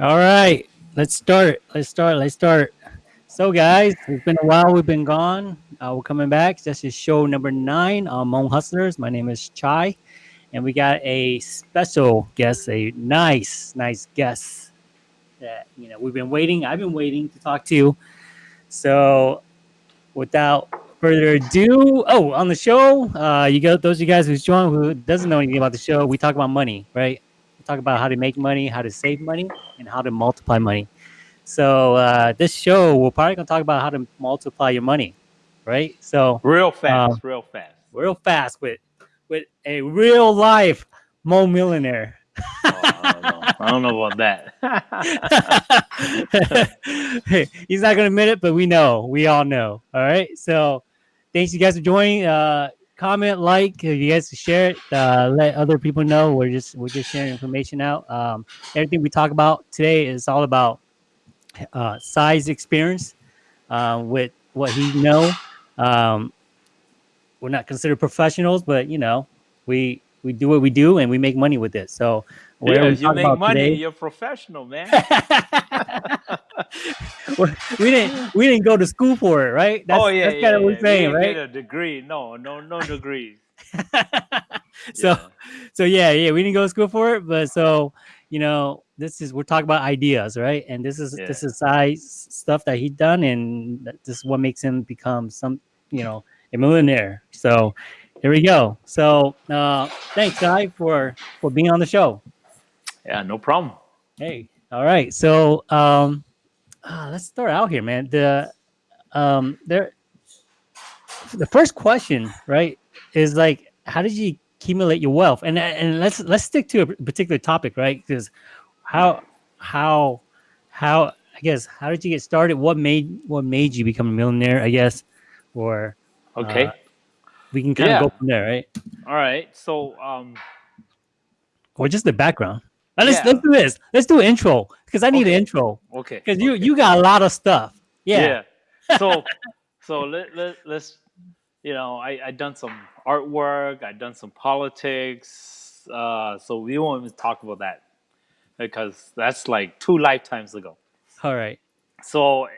All right, let's start. Let's start. Let's start. So, guys, it's been a while. We've been gone. Uh, we're coming back. This is show number nine on Hmong Hustlers. My name is Chai, and we got a special guest, a nice, nice guest that you know we've been waiting. I've been waiting to talk to. You. So, without further ado, oh, on the show, uh, you got those of you guys who's joined who doesn't know anything about the show. We talk about money, right? Talk about how to make money, how to save money, and how to multiply money. So uh, this show, we're probably gonna talk about how to multiply your money, right? So real fast, um, real fast, real fast with with a real life Hmong millionaire. Oh, I, don't know. I don't know about that. He's not gonna admit it, but we know, we all know. All right. So thanks you guys for joining. Uh, comment, like, if you guys share it, uh, let other people know. We're just we're just sharing information out. Um, everything we talk about today is all about uh, Cy's experience uh, with what he know. Um, we're not considered professionals, but you know, we we do what we do and we make money with it. So yeah, you make money, today, you're professional, man. we didn't we didn't go to school for it, right? That's, oh yeah, that's yeah, kind of yeah. what we're saying, we right? Get a degree? No, no, no degrees. so, yeah. so yeah, yeah, we didn't go to school for it, but so you know, this is we're talking about ideas, right? And this is this is Cy's stuff that he done, and this is what makes him become some, you know, a millionaire. So here we go. So uh, thanks, guy, for for being on the show. Yeah, no problem. Hey, all right. So um, uh, let's start out here, man. The um, there, the first question, right, is like, how did you accumulate your wealth? And and let's let's stick to a particular topic, right? Because how how how I guess how did you get started? What made what made you become a millionaire? I guess, or okay, uh, we can kind yeah. of go from there, right? All right. So um, or just the background. Let's yeah. let's do this. Let's do an intro because I need okay. an intro. Okay. Because okay. you you got a lot of stuff. Yeah. yeah. So so let, let let's you know I I done some artwork. I done some politics. Uh, so we won't even talk about that because that's like two lifetimes ago. All right. So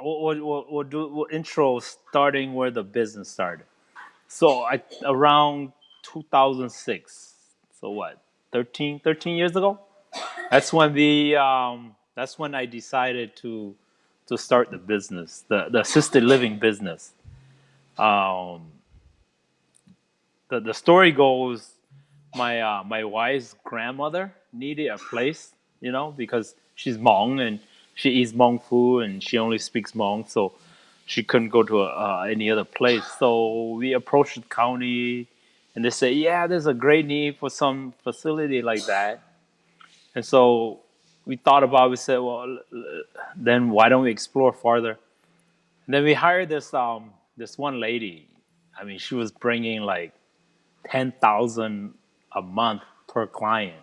we'll, we'll, we'll do we'll intro starting where the business started. So I around 2006. So what? 13, 13 years ago. That's when the um, that's when I decided to to start the business, the, the assisted living business. Um, the the story goes, my uh, my wife's grandmother needed a place, you know, because she's Hmong and she eats Hmong food and she only speaks Hmong, so she couldn't go to uh, any other place. So we approached the county and they say, yeah, there's a great need for some facility like that. And so we thought about we said, well, then why don't we explore farther? And then we hired this, um, this one lady. I mean, she was bringing like 10,000 a month per client.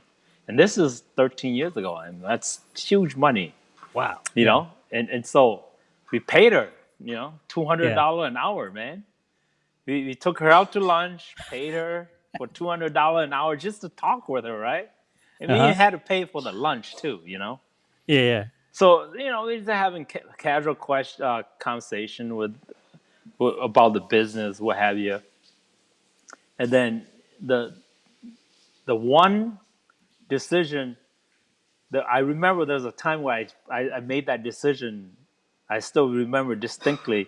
And this is 13 years ago. I mean, that's huge money. Wow. You yeah. know, and, and so we paid her, you know, $200 yeah. an hour, man we, we took her out to lunch, paid her for two hundred dollar an hour just to talk with her, right? And uh-huh. we had to pay for the lunch too, you know. Yeah, yeah. So you know, we're just having ca- casual question uh, conversation with, with about the business, what have you. And then the the one decision that I remember, there's a time where I, I, I made that decision. I still remember distinctly.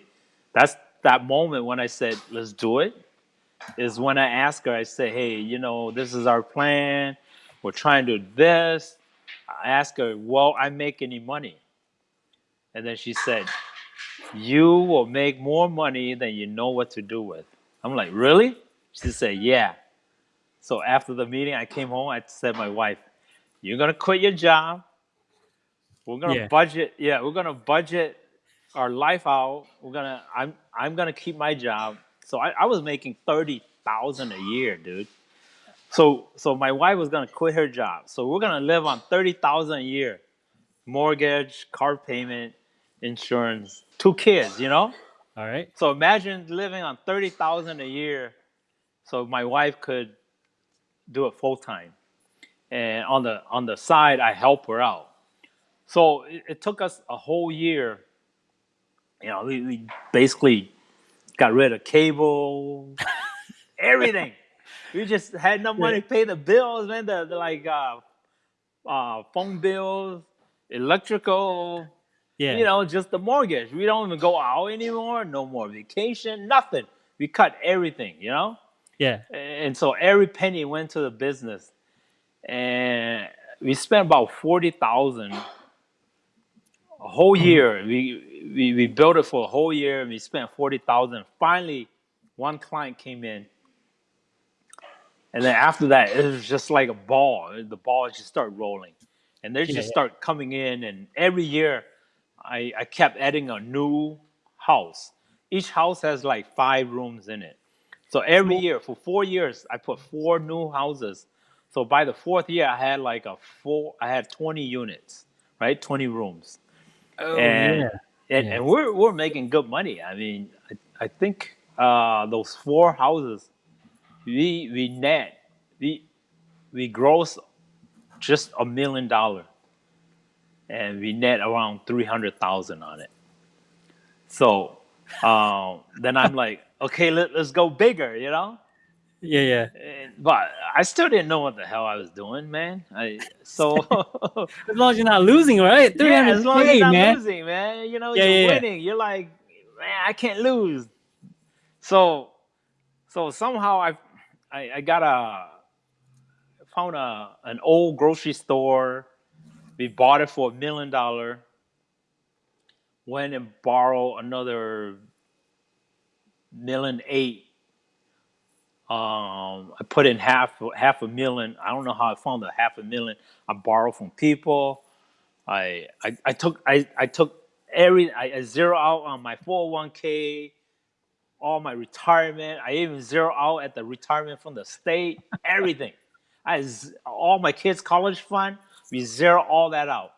That's that moment when I said, let's do it, is when I asked her, I say, hey, you know, this is our plan. We're trying to do this. I asked her, well, I make any money? And then she said, you will make more money than you know what to do with. I'm like, really? She said, yeah. So after the meeting, I came home. I said, my wife, you're gonna quit your job. We're gonna yeah. budget. Yeah, we're gonna budget our life out. We're gonna. I'm. I'm gonna keep my job. So I, I was making thirty thousand a year, dude. So so my wife was gonna quit her job. So we're gonna live on thirty thousand a year, mortgage, car payment, insurance, two kids. You know. All right. So imagine living on thirty thousand a year. So my wife could do it full time, and on the on the side, I help her out. So it, it took us a whole year. You know, we, we basically got rid of cable, everything. we just had no money to pay the bills, man. The, the like uh, uh, phone bills, electrical, Yeah. you know, just the mortgage. We don't even go out anymore. No more vacation, nothing. We cut everything, you know. Yeah. And so every penny went to the business, and we spent about forty thousand a whole mm-hmm. year. We, we we built it for a whole year. and We spent forty thousand. Finally, one client came in, and then after that, it was just like a ball. The ball just started rolling, and they Yeah, just yeah. start coming in. And every year, I I kept adding a new house. Each house has like five rooms in it. So every year for four years, I put four new houses. So by the fourth year, I had like a four. I had twenty units, right? Twenty rooms, Oh, and yeah. and, Yeah. and we're we're making good money. I mean, I, I think uh, those four houses, we we net we we gross just a million dollar, and we net around three hundred thousand on it. So um, then I'm like, okay, let, let's go bigger, you know. Yeah. Yeah. And, but I still didn't know what the hell I was doing, man. I so As long as you're not losing, right? yeah, as long as 300K, you're not man. losing, man, you know Yeah, you're yeah, yeah. winning. You're like, man, I can't lose. So, so somehow I, I, I got a found a an old grocery store. We bought it for a million dollar. Went and borrowed another million eight. Um, I put in half half a million. I don't know how I found the half a million. I borrowed from people. I I, I took I, I took every I, I zero out on my 401k, all my retirement. I even zero out at the retirement from the state. Everything. I z- all my kids' college fund. We zero all that out.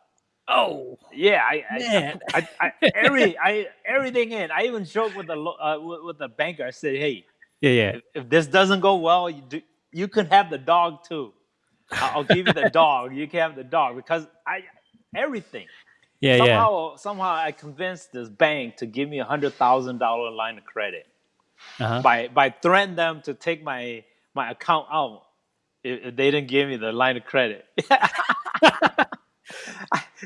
Oh, Yeah, I, I, Man. I, I, every, I, everything in. I even joked with the lo- uh, with, with the banker. I said, "Hey, yeah. Yeah. if, if this doesn't go well, you do, you can have the dog too. I'll, give you the dog. You can have the dog because I, everything. Yeah. Yeah. somehow, somehow, I convinced this bank to give me a hundred thousand dollar line of credit Uh-huh. by by threatening them to take my my account out if, if they didn't give me the line of credit.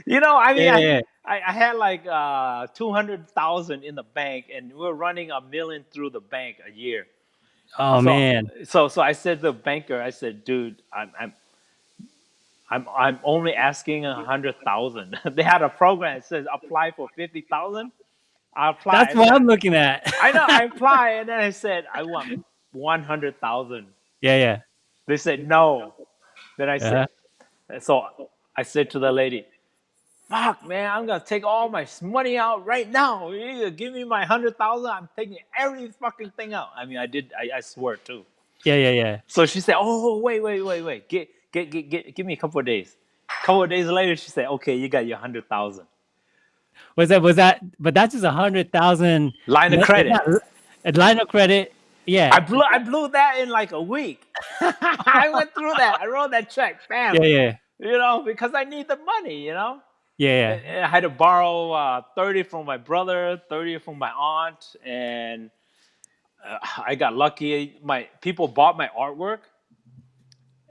you know, I mean, Yeah, I, yeah. I, I had like uh, two hundred thousand in the bank, and we we're running a million through the bank a year. Oh so, man. So so I said to the banker, I said, dude, I'm I'm I'm I'm only asking a hundred thousand. they had a program that says apply for fifty thousand. I applied. That's what I'm looking at. I know. I applied, and then I said I want one hundred thousand. yeah. Yeah. They said no. Then I said, Uh-huh. so I said to the lady, "Fuck, man, I'm gonna take all my money out right now. You give me my hundred thousand, I'm taking every fucking thing out. I mean, I did. I, I swear too. Yeah. Yeah. Yeah. So she said, "Oh, wait, wait, wait, wait. Get, get, get, get. Give me a couple of days." A couple of days later, she said, "Okay, you got your hundred thousand Was that? Was that? But that's just a hundred thousand line of credit." A line of credit. Yeah. I blew, I blew that in like a week. I went through that. I wrote that check, bam. yeah. Yeah. You know, because I need the money. You know. Yeah. And I had to borrow uh, 30 from my brother, 30 from my aunt, and uh, I got lucky. My people bought my artwork,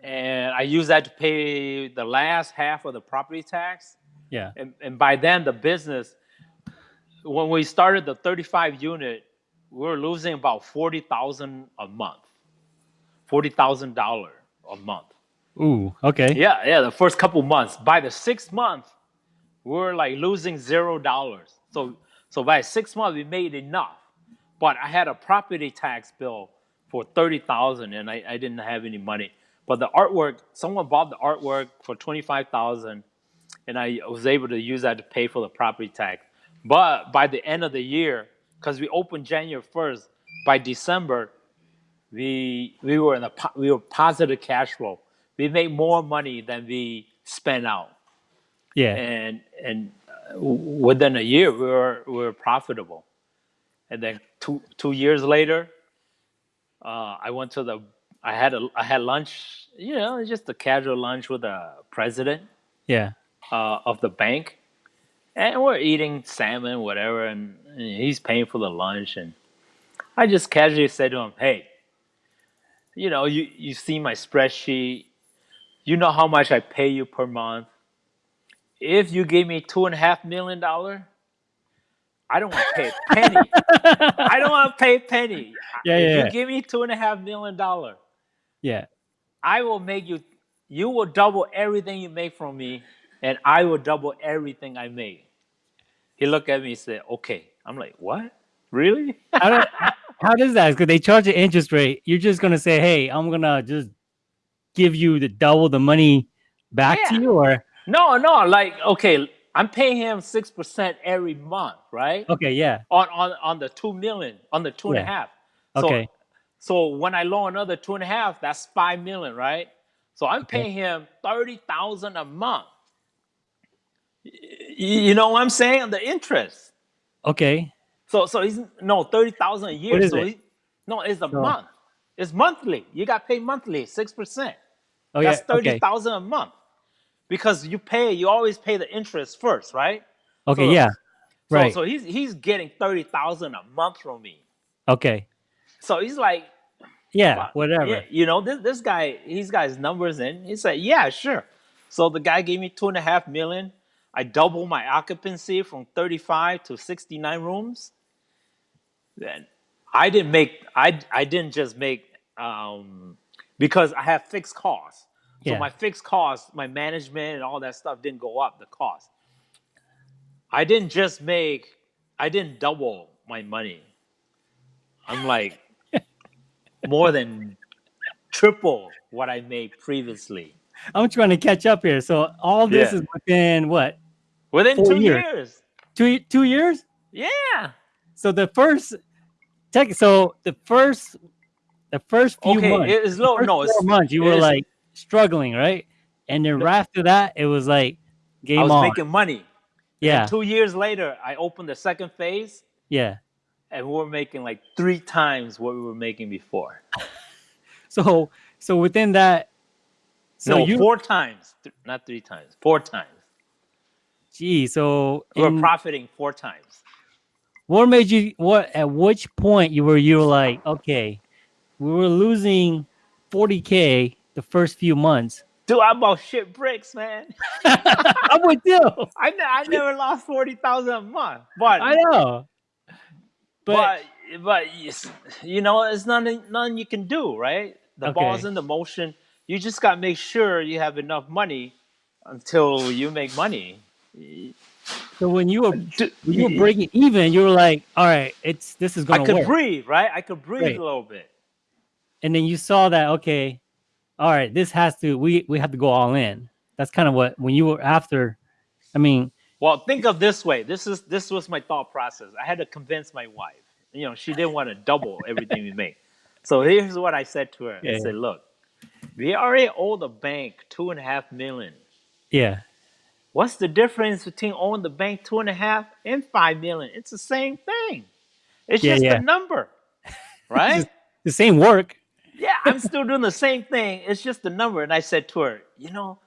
and I used that to pay the last half of the property tax. Yeah. And, and by then, the business, when we started the 35 unit, we were losing about 40,000 a month, $40,000 a month. Ooh. Okay. Yeah, yeah, the first couple months. By the sixth month, we were like losing zero dollars. So so by six months we made enough. But I had a property tax bill for thirty thousand and I, I didn't have any money. But the artwork, someone bought the artwork for twenty five thousand and I was able to use that to pay for the property tax. But by the end of the year, because we opened January first, by December, we we were in a we were positive cash flow. We made more money than we spent out, Yeah. and and uh, within a year we were we were profitable. And then two two years later, uh, I went to the I had a I had lunch, you know, just a casual lunch with the president Yeah. uh, of the bank, and we're eating salmon, whatever, and, and he's paying for the lunch, and I just casually said to him, "Hey, you know, you you see my spreadsheet, you know how much I pay you per month. If you gave me two and a half million dollar, I don't want to pay a penny. I don't want to pay a penny. Yeah, if yeah, you yeah. give me two and a half million dollar, yeah. I will make you. You will double everything you make from me, and I will double everything I make." He looked at me and said, "Okay." I'm like, "What? Really?" How, do, how does that? Because they charge an interest rate. You're just gonna say, "Hey, I'm gonna just give you the double the money back to you," or no, no. Like, okay, I'm paying him six percent every month, right? okay, yeah, On on on the two million, on the two and a half. So, okay, So when I loan another two and a half, that's five million, right? So I'm Okay. paying him thirty thousand a month. You know what I'm saying? The interest. okay, So so he's no thirty thousand a year. What is so it? He, no, it's a So- month. It's monthly. You got paid monthly, six percent. oh yeah, That's thirty okay, a month. Because you pay, you always pay the interest first, right? okay, so- yeah, So, right, So he's he's getting thirty thousand a month from me. okay, So he's like, yeah, Wow. whatever, Yeah, you know, this this guy, he's got his numbers in. He said, Yeah, sure. So the guy gave me two and a half million. I doubled my occupancy from 35 to 69 rooms. Then I didn't make I I didn't just make um because I have fixed costs. So Yeah. my fixed costs, my management and all that stuff didn't go up the cost. I didn't just make I didn't double my money. I'm like more than triple what I made previously. I'm trying to catch up here. So all this Yeah. is within what Within Four two years. years. two two years? Yeah. So the first tech, so the first the first few Okay, months, it is low. No, four it's months you it were is- like struggling, right? And then right after that, it was like game I was on. making money. yeah, And two years later, I opened the second phase yeah. and we were making like three times what we were making before. So so within that, so no, you, four times, Th- not three times, four times. gee, so We were in- profiting four times. what made you? What at which point you were you were like, okay, we were losing forty k the first few months. Dude, I bought shit bricks, man. I'm with you. I, ne- I never lost 40,000 a month. But I know, but, but but you know, it's nothing nothing you can do, right? The ball's in the motion. You just got to make sure you have enough money until you make money. so when you were when you were breaking even, you were like, all right, it's this is gonna could work. breathe, right? I could breathe Right. a little bit. and then you saw that okay all right this has to we we have to go all in that's kind of what when you were after i mean Well, think of this way. This is this was my thought process. I had to convince my wife. You know, she didn't want to double everything we make. So here's what I said to her. I Yeah. said, "Look, we already owe the bank two and a half million. yeah What's the difference between owing the bank two and a half and five million? It's the same thing. It's Yeah, just yeah. a number, right? the same work yeah, I'm still doing the same thing. It's just a number. And I said to her, you know,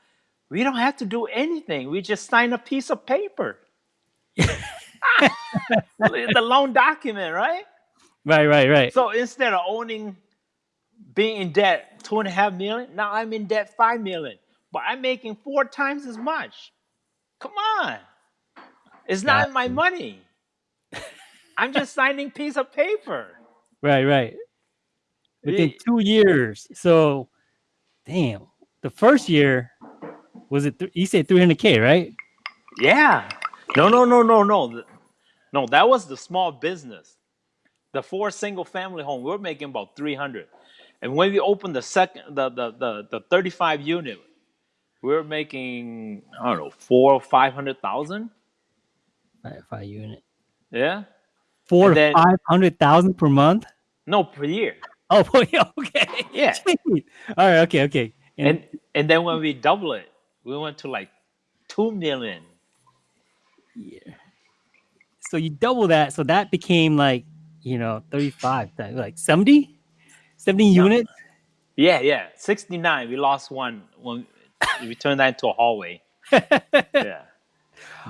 we don't have to do anything. We just sign a piece of paper. the loan document, right? right right right So instead of owning, being in debt two and a half million, now I'm in debt five million, but I'm making four times as much. Come on, it's not my money. I'm just signing piece of paper. right right within Yeah. two years so damn the first year was it th- you said 300k right Yeah. No, no, no, no, no. No, that was the small business. The four single family home, we are making about 300. And when we opened the second, the, the, the, the 35 unit, we were making, I don't know, four or 500,000. five, five unit Yeah. four five hundred thousand per month No, per year. oh boy okay Yeah. All right okay okay And, and then when we double it, we went to like 2 million. Yeah. so you double that so that became like you know 35 like 70 70 No. units Yeah, yeah. 69. We lost one when we turned that into a hallway. Yeah.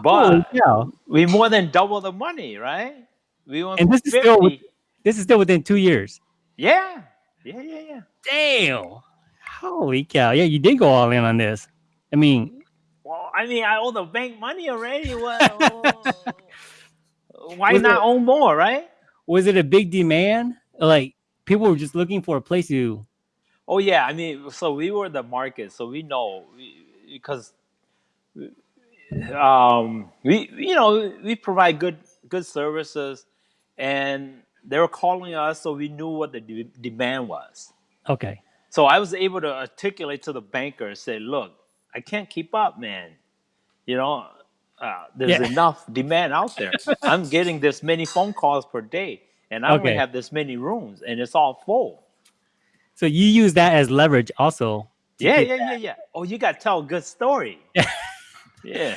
But cow! we more than double the money, right? We went And this is still This is still within two years. Yeah, yeah, yeah, yeah. Damn! Holy cow! Yeah, you did go all in on this. I mean, Well, I mean, I owe the bank money already. Well, why Was not it- own more, right? was it a big demand? Like people were just looking for a place to. Oh yeah, I mean, so we were the market, so we know because um, we you know we provide good good services, and they were calling us, so we knew what the de- demand was. Okay. So I was able to articulate to the banker, and say, "Look, I can't keep up, man. You know, uh, there's Yeah. enough demand out there. I'm getting this many phone calls per day, and I only Okay. have this many rooms, and it's all full." So you use that as leverage also. Yeah, yeah, yeah, yeah. Oh, you got to tell a good story. yeah,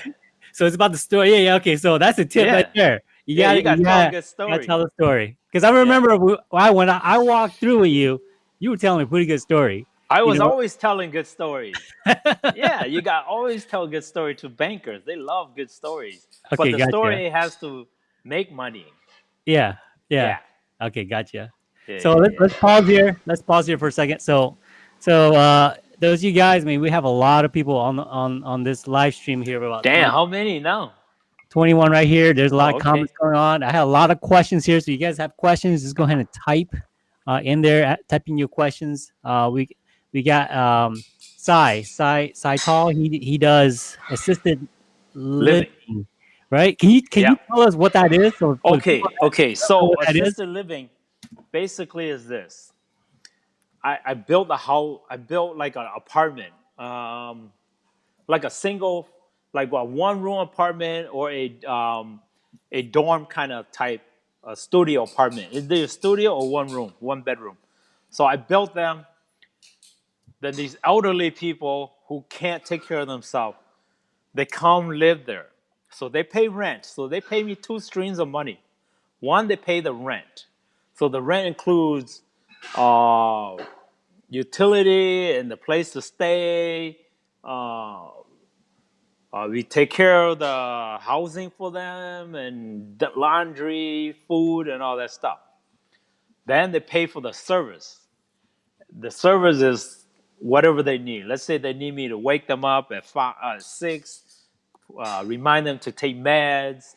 So it's about the story. Yeah, yeah. Okay, so that's a tip Yeah. right there. You yeah, gotta, you got to you tell gotta, a good gotta story. tell the story. Because I remember w- I when I, I walked through with you, you were telling a pretty good story. I was know- always telling good stories. yeah, you got always tell a good story to bankers. They love good stories, but the gotcha. story has to make money. Yeah, yeah. Okay, gotcha. Yeah, So yeah, let's, yeah. let's pause here. Let's pause here for a second. So, so uh, those of you guys, I mean, we have a lot of people on on on this live stream here. About Damn, how many now? 21 right here. There's a lot Oh, of okay. comments going on. I have a lot of questions here. So you guys have questions, just go ahead and type uh, in there, uh, typing your questions. Uh, we we got um, Cy, Cy, Cy Thao. He he does assisted living, Living. right? Can you can you tell us what that is? For Okay, okay. So what that is? assisted living basically is this. I, I built a house. I built like an apartment, um, like a single, like a one room apartment or a um, a dorm kind of type, a studio apartment. Is there a studio or one room, one bedroom? So I built them. Then these elderly people who can't take care of themselves, they come live there. So they pay rent. So they pay me two streams of money. One, they pay the rent. So the rent includes uh, utility and the place to stay. Uh, uh, we take care of the housing for them and the laundry, food, and all that stuff. Then they pay for the service. The service is whatever they need. Let's say they need me to wake them up at five, uh, six, uh, remind them to take meds,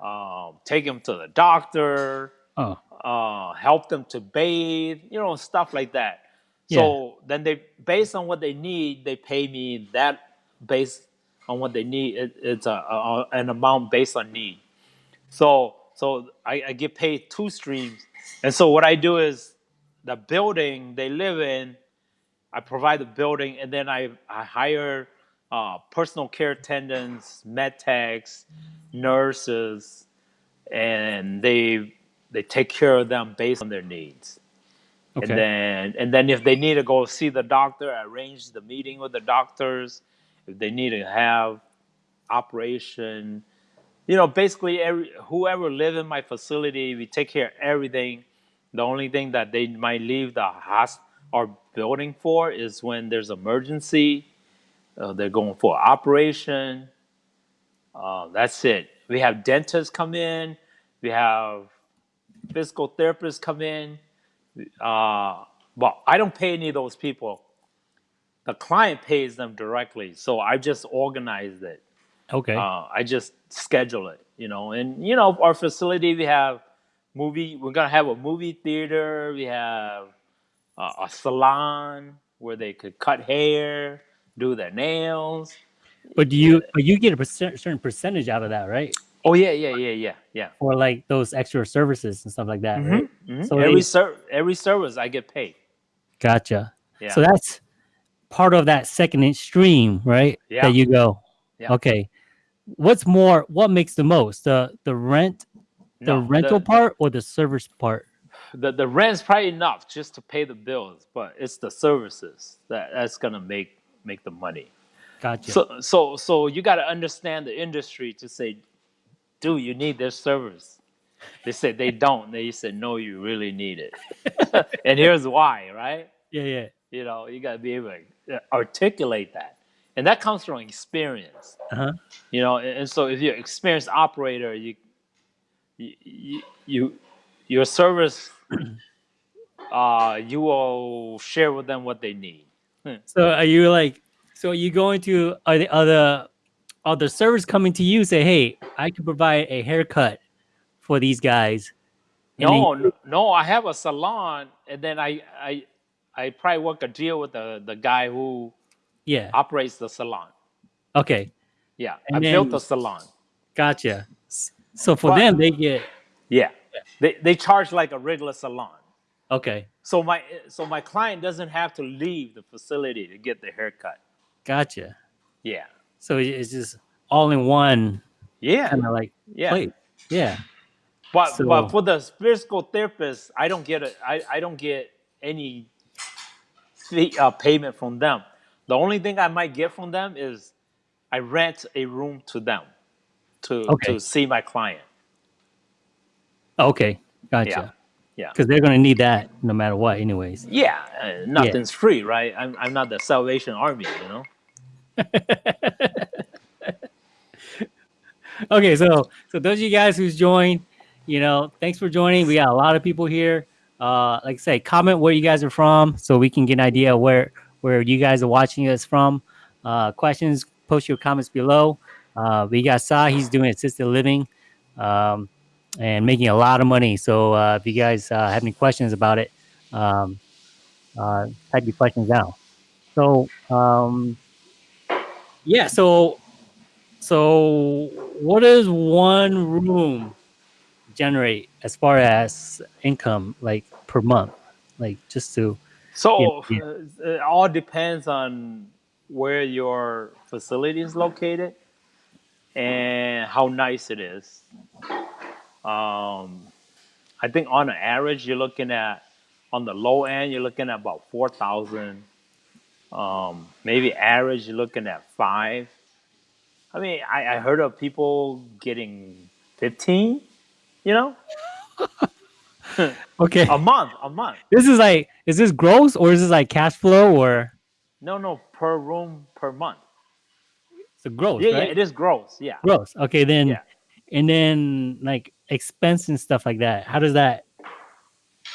um, take them to the doctor, Oh, uh, help them to bathe, you know, stuff like that. Yeah. So then they, based on what they need, they pay me that based on what they need. It, it's a, a, an amount based on need. So so I, I get paid two streams, and so what I do is the building they live in, I provide the building, and then I I hire uh, personal care attendants, med techs, nurses, and they they take care of them based on their needs. okay. And then and then if they need to go see the doctor, I arrange the meeting with the doctors. If they need to have operation, you know, basically every whoever live in my facility, we take care of everything. The only thing that they might leave the house or building for is when there's emergency. Uh, they're going for operation. Uh, that's it. We have dentists come in. We have physical therapists come in. Uh, but I don't pay any of those people. The client pays them directly, so I just organized it. okay. Uh, I just schedule it, you know. And you know, our facility we have movie. We're gonna have a movie theater. We have uh, a salon where they could cut hair, do their nails. but do you but you get a percent, certain percentage out of that, right? Oh yeah, yeah, yeah, yeah, yeah. For like those extra services and stuff like that, right? Mhm. So every ser- every service I get paid. Gotcha. Yeah. So that's part of that second inch stream, right? Yeah. That you go. Yeah. Okay. What's more? What makes the most? The the rent, the No, rental part, or the service part? the the rent's probably enough just to pay the bills, but it's the services that that's gonna make make the money. Gotcha. So so so you got to understand the industry to say, dude, you need this service. They said they don't. They said no, you really need it, and here's why, right? yeah, yeah. You know, you got to be able to articulate that, and that comes from experience. Uh-huh. You know, and, and so if you're an experienced operator, you you you, you your service uh you will share with them what they need. So are you like? So are you going to are the other are the servers coming to you say, hey, I can provide a haircut for these guys? And No, you- no, no, I have a salon, and then I I I probably work a deal with the the guy who yeah. operates the salon. Okay. Yeah, And I built then- the salon. Gotcha. So for But- them, they get Yeah, they they charge like a regular salon. okay. So my so my client doesn't have to leave the facility to get the haircut. Gotcha. Yeah, So it's just all in one yeah, kind of like yeah. place. Yeah. But So- but for the physical therapist, I don't get a I, I don't get any fee, uh, payment from them. The only thing I might get from them is I rent a room to them to Okay. to see my client. Okay. Gotcha. Yeah. Because they're gonna need that no matter what, anyways. Yeah, uh, nothing's free, right? I'm I'm not the Salvation Army, you know. Okay, so so those of you guys who's joined, you know, thanks for joining. We got a lot of people here. Uh, like I say, comment where you guys are from so we can get an idea where where you guys are watching us from. Uh, questions, post your comments below. Uh, we got Cy, he's doing assisted living um, and making a lot of money. So uh, if you guys uh, have any questions about it, um, uh, type your questions down. So um, yeah, so so, what is one room generate as far as income, like per month? Like just to So Yeah, uh, it all depends on where your facility is located and how nice it is. Um, I think on an average, you're looking at on the low end, you're looking at about four thousand. Um, maybe average, you're looking at five. I mean, I, I heard of people getting fifteen. You know, okay. a month, a month. this is like, is this gross or is this like cash flow or No, no, per room per month. it's a gross? Yeah, right? yeah, it is gross. Yeah. gross. Okay, then Yeah. and then like expense and stuff like that. How does that?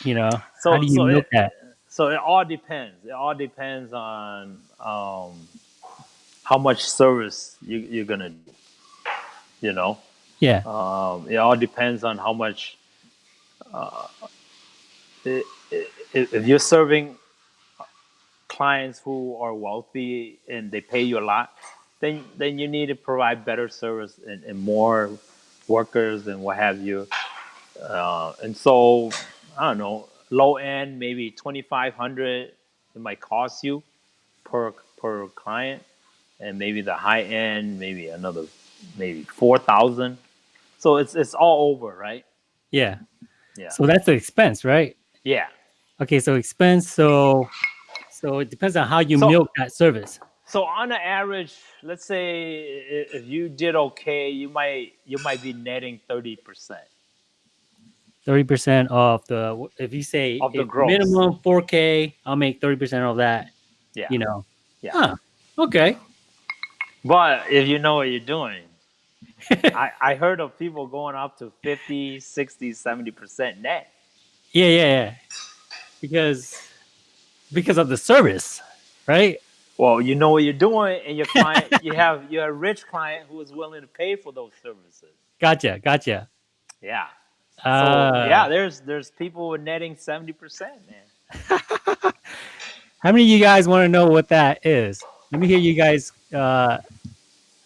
You know, So- how do you so milk it- that? So it all depends. It all depends on um, how much service you, you're gonna do. You know, Yeah. um, it all depends on how much. Uh, i- i- if you're serving clients who are wealthy and they pay you a lot, then then you need to provide better service and, and more workers and what have you. Uh, and so I don't know, low end maybe twenty five hundred it might cost you per per client, and maybe the high end maybe another maybe four thousand. So it's it's all over, right? Yeah. Yeah. So that's the expense, right? Yeah. Okay, so expense. So so it depends on how you So- milk that service. So on an average, let's say if you did okay, you might you might be netting thirty percent. Thirty percent of the if you say Of the minimum four K, I'll make thirty percent of that. Yeah. You know. Yeah. Huh. Okay. But if you know what you're doing, I, I heard of people going up to 50, 60, 70% net. Yeah, yeah, yeah. Because because of the service, right? Well, you know what you're doing, and your client, you have you have a rich client who is willing to pay for those services. Gotcha, gotcha. Yeah. So Uh, yeah, there's there's people netting 70%, man. How many of you guys want to know what that is? Let me hear you guys uh,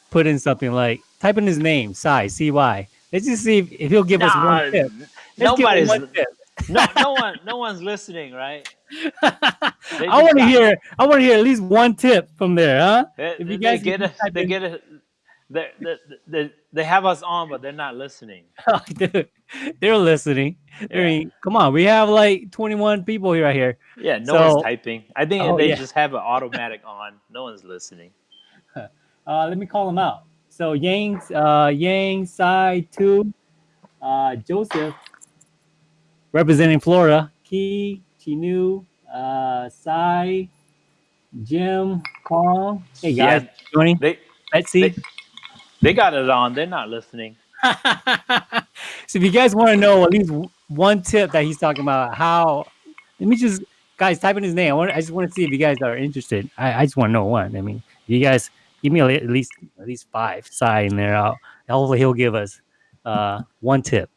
put in something like type in his name, Cy, C Y. Let's just see if, if he'll give us one tip. Let's nobody's one tip. no no one no one's listening, right? I want to hear. I want to hear at least one tip from there, huh? They, If you they guys get can it, they in- get it. They, they, they, they have us on, but they're not listening. Dude, they're listening. I mean, come on, we have like 21 people here right here. Yeah, no So- one's typing. I think Oh, they yeah. just have it automatic on. No one's listening. Uh, let me call them out. So Yang, uh, Yang, Sai, Two, uh, Joseph, representing Florida, Key, Chinu, uh, Sai, Jim, Kong. Hey Yeah, guys, joining. they Betsy. they, they got it on. They're not listening. so if you guys want to know at least one tip that he's talking about, how let me just guys type in his name. I, want, I just want to see if you guys are interested. I, I just want to know one. I mean, you guys give me at least at least five side in there. I'll, hopefully he'll give us uh, one tip.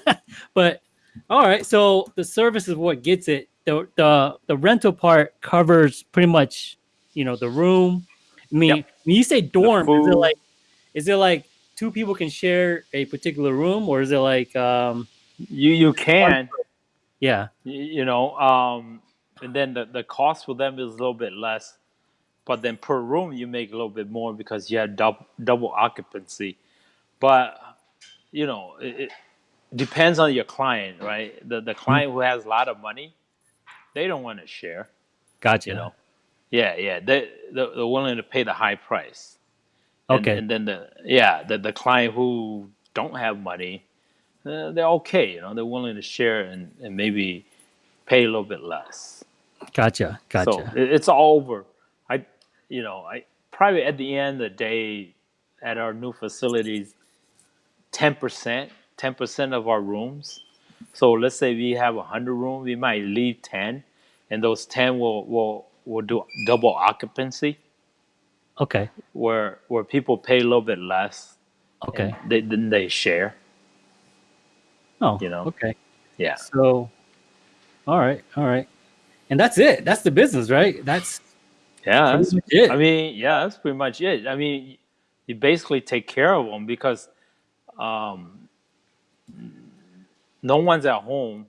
but all right, so the service is what gets it. The the the rental part covers pretty much, you know, the room. I mean, Yep. when you say dorm, is it like is it like two people can share a particular room, or is it like um You you can yeah y- you know um, and then the, the cost for them is a little bit less but then per room you make a little bit more because you have double, double occupancy. But you know it, it depends on your client right? The, the client who has a lot of money they don't want to share gotcha. you know? Yeah yeah they they're, they're willing to pay the high price. And, okay. and then the yeah the, the client who don't have money uh, they're okay you know they're willing to share and, and maybe pay a little bit less. Gotcha gotcha. so it, it's all over. You know, I probably at the end of the day, at our new facilities, ten percent, ten percent of our rooms. So let's say we have a hundred rooms, we might leave ten, and those ten will will will do double occupancy, okay. Where where people pay a little bit less, okay. they then they share. oh you know. okay. Yeah, so all right all right. And that's it. That's the business right? That's yeah. That's, it I mean, yeah, that's pretty much it. I mean, you basically take care of them because um, no one's at home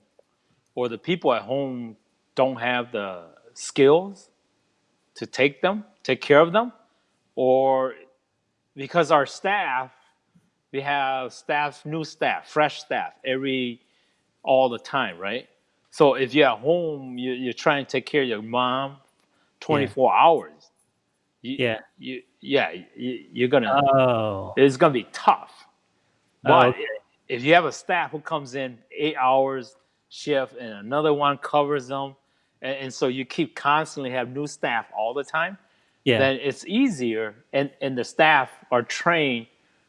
or the people at home don't have the skills to take them, take care of them, or because our staff, we have staff, new staff, fresh staff every all the time, right? So if you're at home, you, you're trying to take care of your mom 24 hours. You, Yeah. You, yeah, you, you're gonna oh it's gonna be tough. Oh, But okay. if you have a staff who comes in eight hours shift and another one covers them, and, and so you keep constantly have new staff all the time, yeah then it's easier, and and the staff are trained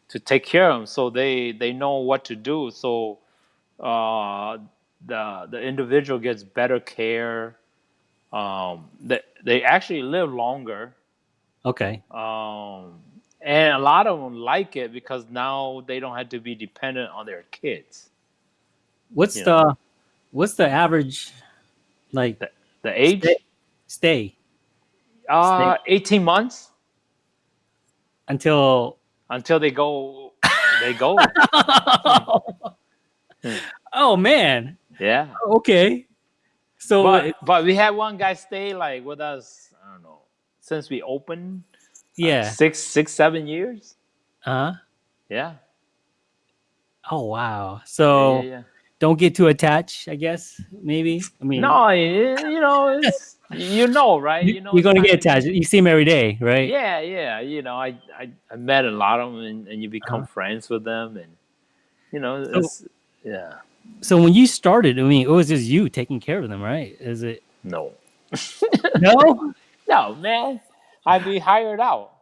to take care of them, so they they know what to do. So uh, the the individual gets better care. Um, they they actually live longer. okay Um, and a lot of them like it because now they don't have to be dependent on their kids. what's Yeah. the what's the average like The, the age, Stay. stay uh, 18 months until until they go, they go. oh man yeah. okay so But, but we had one guy stay like with us, I don't know, since we opened, yeah six, six, seven years. uh-huh Yeah. oh wow so yeah, yeah. don't get too attached i guess maybe i mean No, you know, it's, you know, right? you, know you're gonna get attached you see him every day right Yeah, yeah. You know, I, I, I met a lot of them, and, and you become Uh-huh. friends with them, and you know, So- it's, yeah. So when you started i mean it was just you taking care of them right is it No, no no, man. I'd be hired out.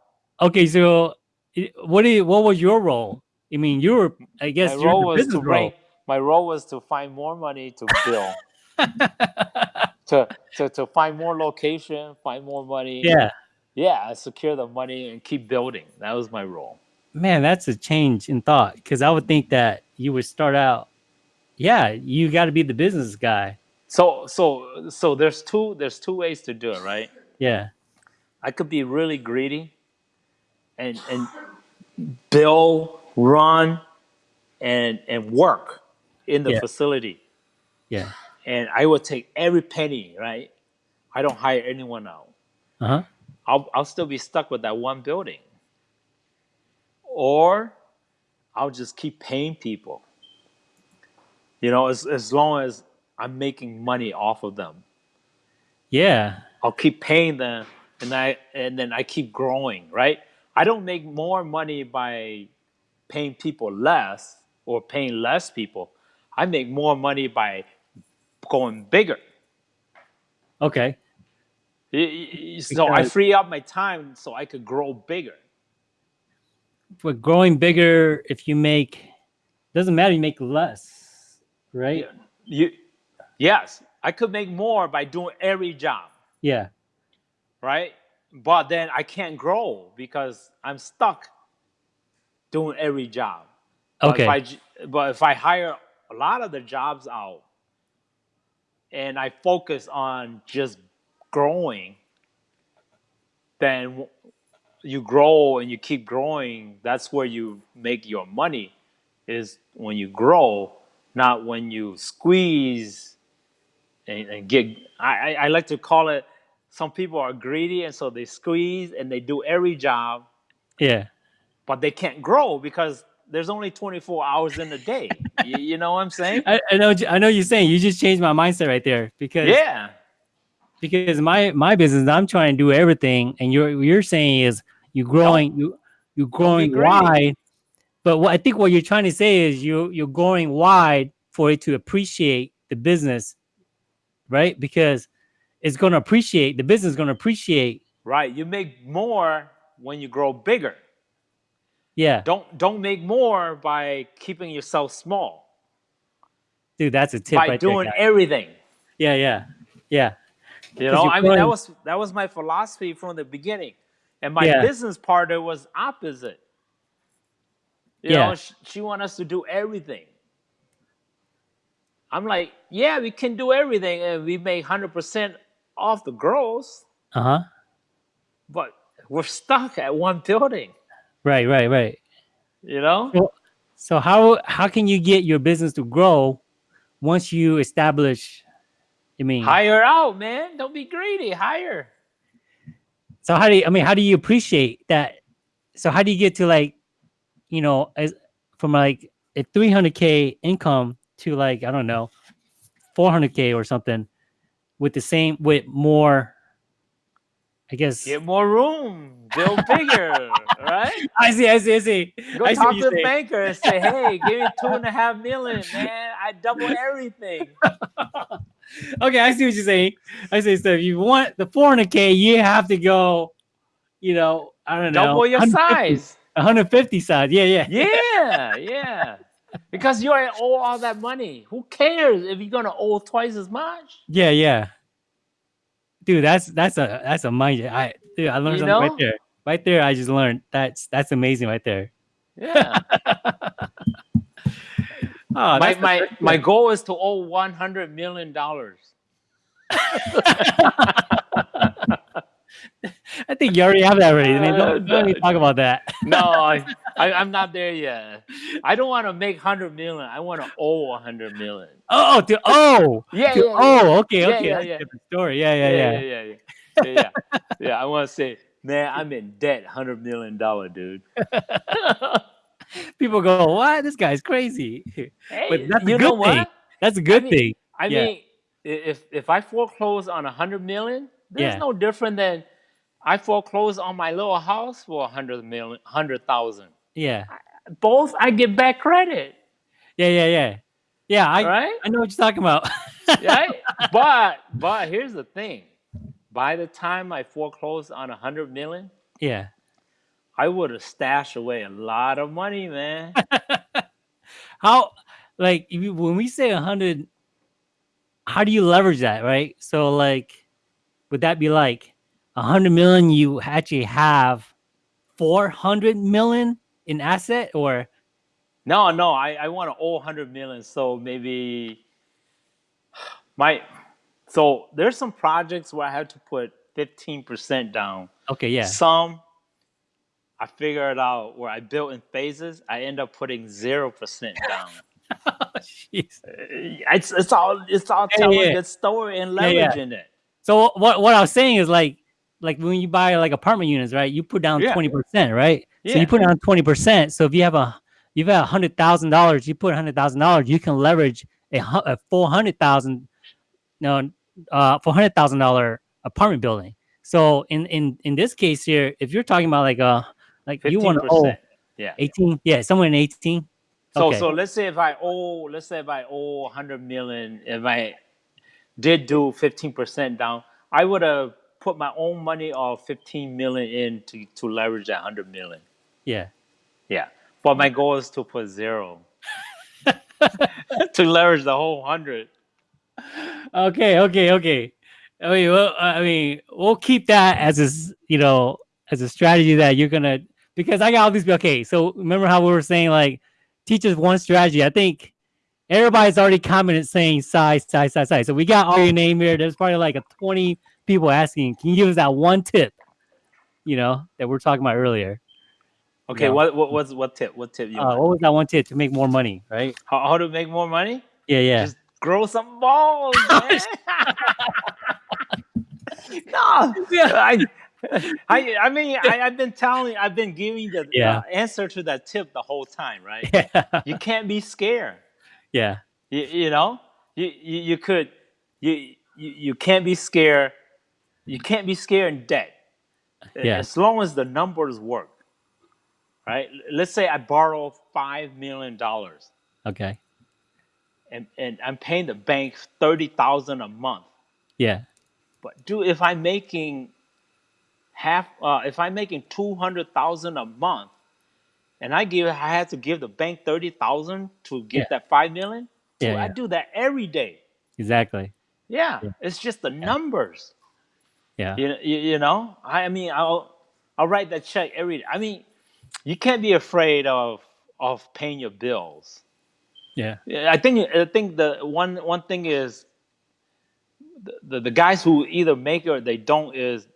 okay so eh, what do you, what was your role i mean you were i guess my role was business to bring. My role was to find more money to bill, to, to to find more location, find more money. yeah yeah. Secure the money and keep building. That was my role. man that's a change in thought because i would think that you would start out yeah you got to be the business guy So so so there's two there's two ways to do it, right? yeah I could be really greedy and and bill, run, and and work in the Yeah. facility. yeah And I would take every penny, right? I don't hire anyone out. uh-huh I'll I'll still be stuck with that one building. Or I'll just keep paying people. You know, as as long as I'm making money off of them. yeah I'll keep paying them and I and then I keep growing, right? I don't make more money by paying people less or paying less people. I make more money by going bigger. okay So I free up my time so I could grow bigger. But growing bigger, if you make, doesn't matter. You make less, right? You, yes, I could make more by doing every job, Yeah. right? But then I can't grow because I'm stuck doing every job. But Okay. If I, but if I hire a lot of the jobs out and I focus on just growing, then you grow and you keep growing. That's where you make your money, is when you grow, not when you squeeze and, and get. I, I, I like to call it. Some people are greedy and so they squeeze and they do every job yeah. but they can't grow because there's only 24 hours in a day. you, you know what I'm saying? I, I know. what you- I know you're saying. You just changed my mindset right there because Yeah. because my my business, I'm trying to do everything, and you're you're saying is you're growing you you growing greedy. wide, but what I think what you're trying to say is you you're going wide for it to appreciate the business, right? Because it's going to appreciate the business is going to appreciate. Right. You make more when you grow bigger. Yeah, Don't don't make more by keeping yourself small. dude, that's a tip by right doing there. everything. Yeah, yeah, yeah. You know, I mean that was that was my philosophy from the beginning. And my Yeah. business partner was opposite. You Yeah. know, she, she want us to do everything. I'm like, yeah, we can do everything and we make 100% off the gross. Uh huh. but we're stuck at one building. Right, right, right. You know, Well, so how how can you get your business to grow once you establish? I mean, hire out, man. Don't be greedy. Hire. so how do you, I mean, how do you appreciate that? So how do you get to like, you know, as from like a 300k income to like I don't know, 400k or something, with the same with more. I guess Get more room. Build bigger. right? I see, I see, I see. Go I talk what to the saying. banker and say, "Hey, give me two and a half million, man. I double everything." Okay, I see what you're saying. I say so. If you want the 400k, you have to go. You know, I don't know, Double your size. 150 size. Yeah, yeah. Yeah, yeah. Because you already owe all that money. Who cares if you're gonna owe twice as much? Yeah, yeah. Dude, that's that's a that's a mind. I dude, I learned You something know? right there. Right there, I just learned. That's that's amazing right there. Yeah. Oh, my my my goal is to owe one hundred million dollars. I think you already have that already. I mean, Uh, don't, don't even talk about that. No, I, I I'm not there yet. I don't want to make hundred million. I want to owe a hundred million. Oh, to oh, Yeah, to, yeah, oh, okay, Yeah, okay, yeah, yeah. different story. Yeah, yeah, yeah, yeah. yeah, yeah, yeah, yeah. yeah. I want to say, man, I'm in debt, hundred million dollar dude. People go, "What? This guy's crazy." hey, that's a you good know what? thing. That's a good mean, thing. I Yeah. mean, if if I foreclose on a hundred million, there's Yeah. no different than I foreclose on my little house for a hundred million, hundred thousand. Yeah, Both I get back credit, yeah, yeah, yeah. Yeah, I right? I know what you're talking about. right? But but here's the thing: by the time I foreclosed on a hundred million, yeah. I would have stashed away a lot of money, man. How like if you, when we say a hundred, how do you leverage that, right? So like, would that be like a hundred million? You actually have four hundred million in asset, or no, no, I, I want to owe hundred million, so maybe my so there's some projects where I have to put fifteen percent down. okay, yeah, Some I figured out where I built in phases. I end up putting zero percent down. Oh, jeez. Eh, it's it's all it's all telling yeah. a good story and Yeah, yeah. leveraging it. So what what I was saying is like like when you buy like apartment units, right? You put down Yeah. twenty percent, right? Yeah. So you put down twenty percent. So if you have a you've got a hundred thousand dollars, you put a hundred thousand dollars, you can leverage a, a four hundred thousand no uh four hundred thousand dollar apartment building. So in in in this case here, if you're talking about like uh like you want to owe. Yeah. eighteen, yeah, somewhere in eighteen. So Okay. so let's say if I owe let's say if I owe 100 million, if I did do 15% down, I would have put my own money of 15 million in to, to leverage that 100 million. Yeah. Yeah. But my goal is to put zero to leverage the whole 100. Okay, okay, okay. I mean, well, uh, I mean, we'll keep that as a, you know, as a strategy that you're gonna because I got all these. Okay, so remember how we were saying like, teach us one strategy. I think everybody's already commented saying size, size, size, size. So we got all your name here. There's probably like a 20 people asking, can you give us that one tip? You know that we're talking about earlier. Okay, Yeah. what what what's what tip? What tip you Uh, what was that one tip to make more money? Right? How, how to make more money? Yeah, yeah. Just grow some balls, man. no, I, I, I mean, I, I've been telling, I've been giving the Yeah. uh, answer to that tip the whole time, right? yeah, You can't be scared. Yeah, You, you know, you, you, you could, you, you, you can't be scared. You can't be scared in debt. Yeah. As long as the numbers work, right? Let's say I borrow five million dollars okay, and, and I'm paying the bank thirty thousand a month. yeah, But dude, if I'm making half, uh, if I'm making two hundred thousand a month, and I give, I had to give the bank thirty thousand to get Yeah. that five million. Dude, Yeah, I do that every day. exactly. Yeah, Yeah. it's just the numbers. Yeah, You, you, know, I, I mean, I'll I'll write that check every day. I mean, you can't be afraid of of paying your bills. yeah, Yeah, I think I think the one one thing is the, the, the guys who either make it or they don't is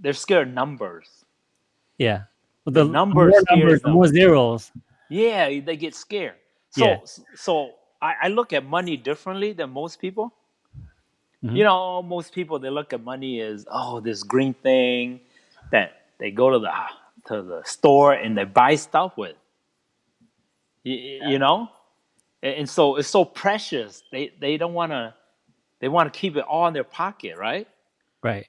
they're scared of numbers. yeah. Well, The the number more numbers, them. more zeros. Yeah, they get scared. So Yeah. so I, I look at money differently than most people. Mhm. You know, most people they look at money as oh this green thing that they go to the to the store and they buy stuff with. You, you know, and, and so it's so precious. They they don't want to they want to keep it all in their pocket, right? Right.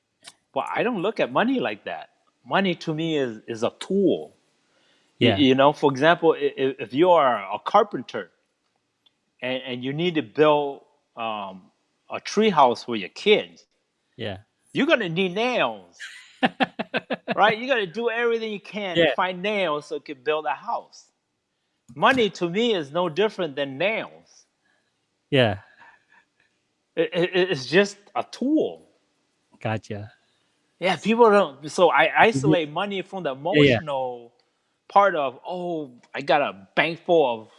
But I don't look at money like that. Money to me is is a tool. Yeah. You, know, for example, if, if you are a carpenter and, and you need to build um, a tree house for your kids, Yeah. you're gonna need nails, right? You gotta do everything you can Yeah. to find nails so you can build a house. Money to me is no different than nails. Yeah. It, it- it's just a tool. Gotcha. Yeah, people don't. So I isolate money from the Mm-hmm. yeah. emotional part of, oh, I got a bank full of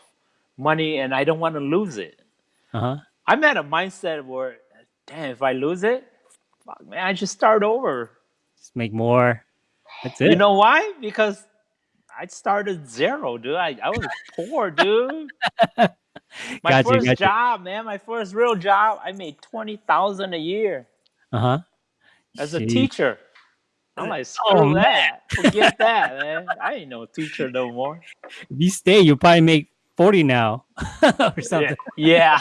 money and I don't want to lose it. Uh huh. I'm at a mindset where, damn, if I lose it, fuck, man, I just start over. Just make more. That's it. You know why? Because I started zero, dude. I, I was poor, dude. My Gotcha, first job, man, my first real job, I made twenty thousand a year Uh huh. As a Jeez. teacher. I'm like, screw Oh, that. Forget that, man. I ain't no teacher no more. If you stay, you'll probably make forty now or something. Yeah.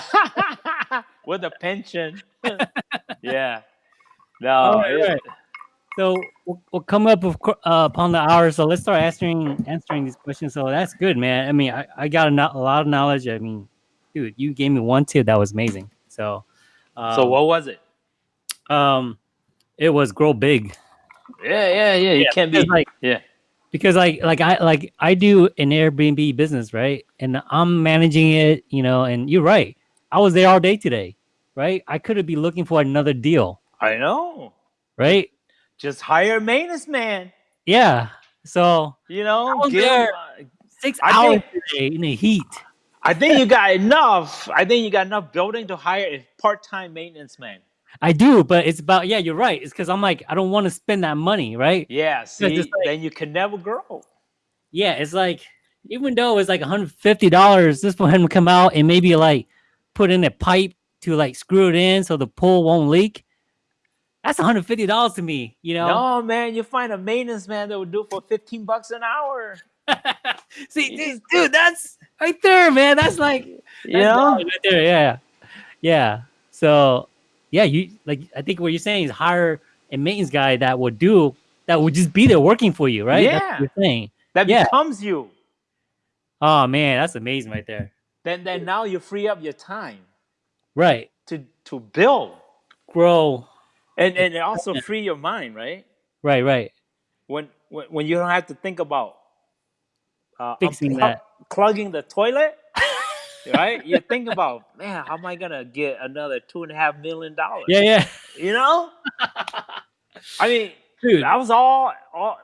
yeah. With a pension. yeah. No. Right, So we'll, we'll come up of, uh, upon the hour. So let's start answering answering these questions. So that's good, man. I mean, I, I got a, a lot of knowledge. I mean, dude, you gave me one tip that was amazing. So, um, so what was it? Um, it was grow big. Yeah, yeah, yeah. You Yeah, can't be like yeah. because like like I like I do an Airbnb business, right? And I'm managing it, you know. And you're right. I was there all day today, right? I could have be looking for another deal, I know. right? Just hire a maintenance man. Yeah. So You know, was give there. six I hours think- today in the heat. I think you got enough. I think you got enough building to hire a part-time maintenance man. I do, but it's about yeah. You're right. It's because I'm like I don't want to spend that money, right? Yeah, see, like- then you can never grow. Yeah, it's like even though it's like 150 dollars, this one to come out and maybe like put in a pipe to like screw it in so the pool won't leak. That's 150 dollars to me, you know. No, man, you find a maintenance man that would do it for 15 bucks an hour. See, dude, dude, that's right there, man. That's like You know? right there. Yeah, yeah. So, yeah, you like I think what you're saying is hire a maintenance guy that would do that would just be there working for you, right? Yeah. you're saying. That Yeah. becomes you. Oh man, that's amazing right there. Then then now you free up your time Right. to to build. Grow. and and it also free your mind, right? Right, right. When when, when you don't have to think about uh, Fixing that. plugging the toilet, right? You think about, man, how am I gonna get another two and a half million dollars? Yeah, yeah. You know, I mean, Dude. that was all, all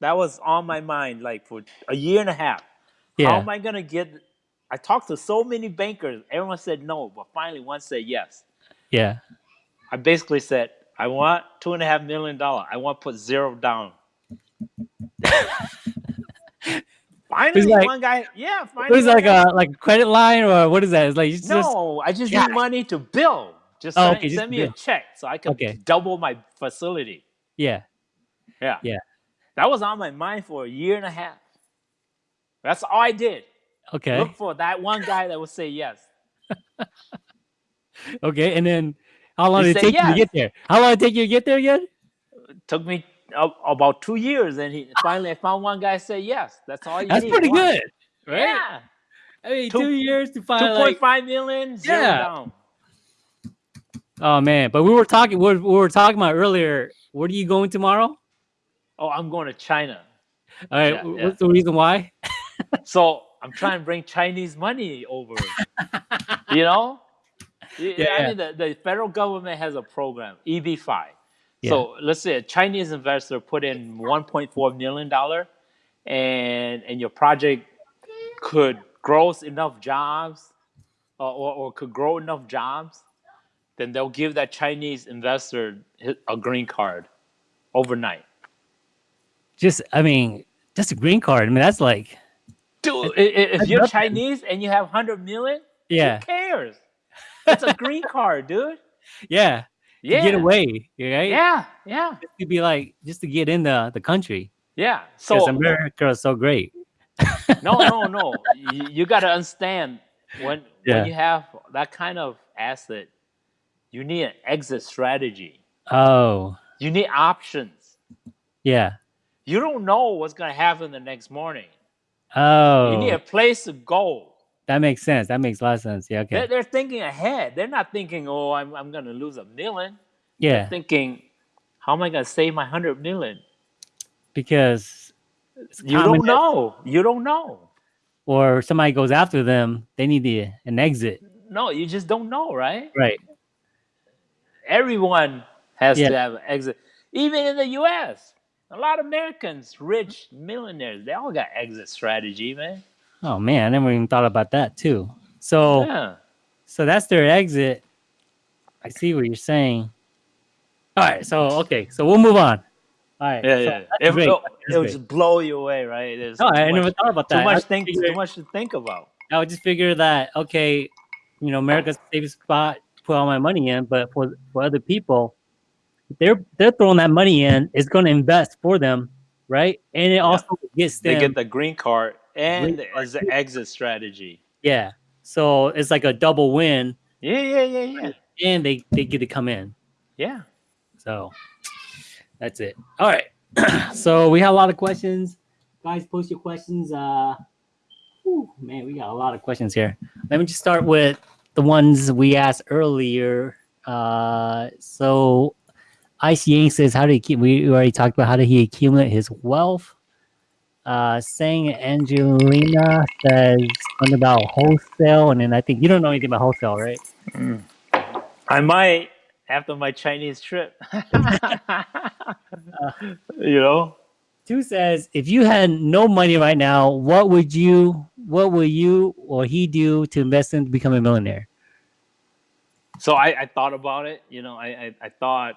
that was on my mind, like for a year and a half. Yeah. How am I gonna get? I talked to so many bankers. Everyone said no, but finally one said yes. Yeah. I basically said, I want two and a half million dollar. I want to put zero down. finally, like- one guy, yeah, It finally, was like guy- a like credit line or what is that? It's like you just no, I just Yeah. need money to build. Just Oh, send, okay, just me build. a check so I can Okay. double my facility. yeah. Yeah. Yeah. That was on my mind for a year and a half. That's all I did. Okay. Look for that one guy that would say yes. Okay. And then how long He did it take you to get there? How long did it take you to get there again? took me about two years, and he finally I found one guy say yes. That's all you That's need. pretty one. good. Right? Yeah. I mean, Two- two years to Two find point like five million, Yeah. down. Oh man, but we were talking. We were, we were talking about earlier. Where are you going tomorrow? Oh, I'm going to China. All right. Yeah, yeah. what's the reason why? So I'm trying to bring Chinese money over. you know? Yeah, I mean, the, the federal government has a program, EB5. Yeah. So let's say a Chinese investor put in 1.4 million dollar, and and your project could grow enough jobs, or, or, or could grow enough jobs, then they'll give that Chinese investor a green card overnight. Just, I mean, just a green card. I mean, that's like, Dude, i- i- if you're nothing. Chinese and you have 100 million, yeah, who cares? It's a green card, dude. yeah. Yeah. To get away, right? Yeah, yeah, To be like, just to get in the the country. yeah. So America is so great. no, no, no. You, you got to understand when Yeah. when you have that kind of asset, you need an exit strategy. Oh, You need options. yeah. You don't know what's gonna happen the next morning. Oh, You need oh. a place to go. That makes sense. That makes a lot of sense. Yeah. Okay. They're, they're thinking ahead. They're not thinking, "Oh, I'm I'm gonna lose a million. yeah. Thinking, "How am I gonna save my hundred million? Because You don't know. You don't know. or somebody goes after them, they need the, an exit. No, you just don't know, right? Right. everyone has Yeah. to have an exit. Even in the U.S., a lot of Americans, rich millionaires, they all got exit strategy, man. Oh man, I never even thought about that too. So Yeah. so that's their exit. I see what you're saying. All right, so okay, so we'll move on. All right. Yeah, so yeah. It, great. will That's great. just blow you away, right? There's No, I too never much, thought about that. too much think, figure- too much to think about. I would just figure that okay, you know, America's the safest spot to put all my money in, but for for other people, they're they're throwing that money in, it's going to invest for them, right? And it also gets They get the green card and as an exit strategy. yeah. So it's like a double win, Yeah, yeah, yeah, yeah. and they they get to come in. Yeah. So that's it. All right. so we have a lot of questions. Guys, post your questions. Uh whew, man, we got a lot of questions here. Let me just start with the ones we asked earlier. Uh so Ice Yang says, how did he keep we already talked about how did he accumulate his wealth? Uh saying Angelina says something about wholesale, and then I think you don't know anything about wholesale, right? I might after my Chinese trip. you know? Two says, if you had no money right now, what would you, what would you or he do to invest in to become a millionaire? So I, I thought about it. You know, I, I, I thought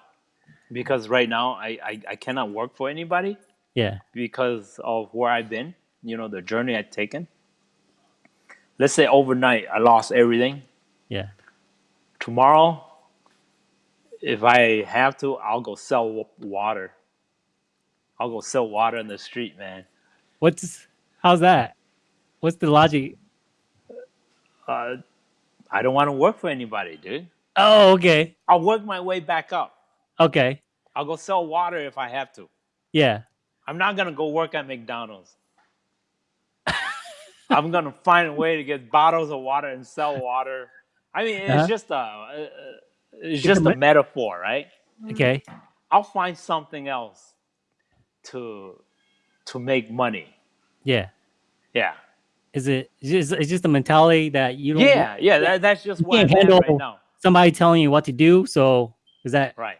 because right now I, I, I cannot work for anybody Yeah, because of where I've been, you know, the journey I've taken. Let's say overnight I lost everything. yeah, Tomorrow, if I have to, I'll go sell water. I'll go sell water in the street, man. What's how's that? What's the logic? Uh, I don't want to work for anybody, dude. Oh, okay, I'll work my way back up. okay, I'll go sell water if I have to. yeah, I'm not gonna go work at McDonald's. I'm gonna find a way to get bottles of water and sell water. I mean, it's Uh-huh. just a, uh, it's just a metaphor, right? Okay. I'll find something else to to make money. Yeah. Yeah. Is it? Just, it's just a mentality that you don't. Yeah, yeah, that, that's just what I'm can't right handle- now. Somebody telling you what to do. So is that? Right.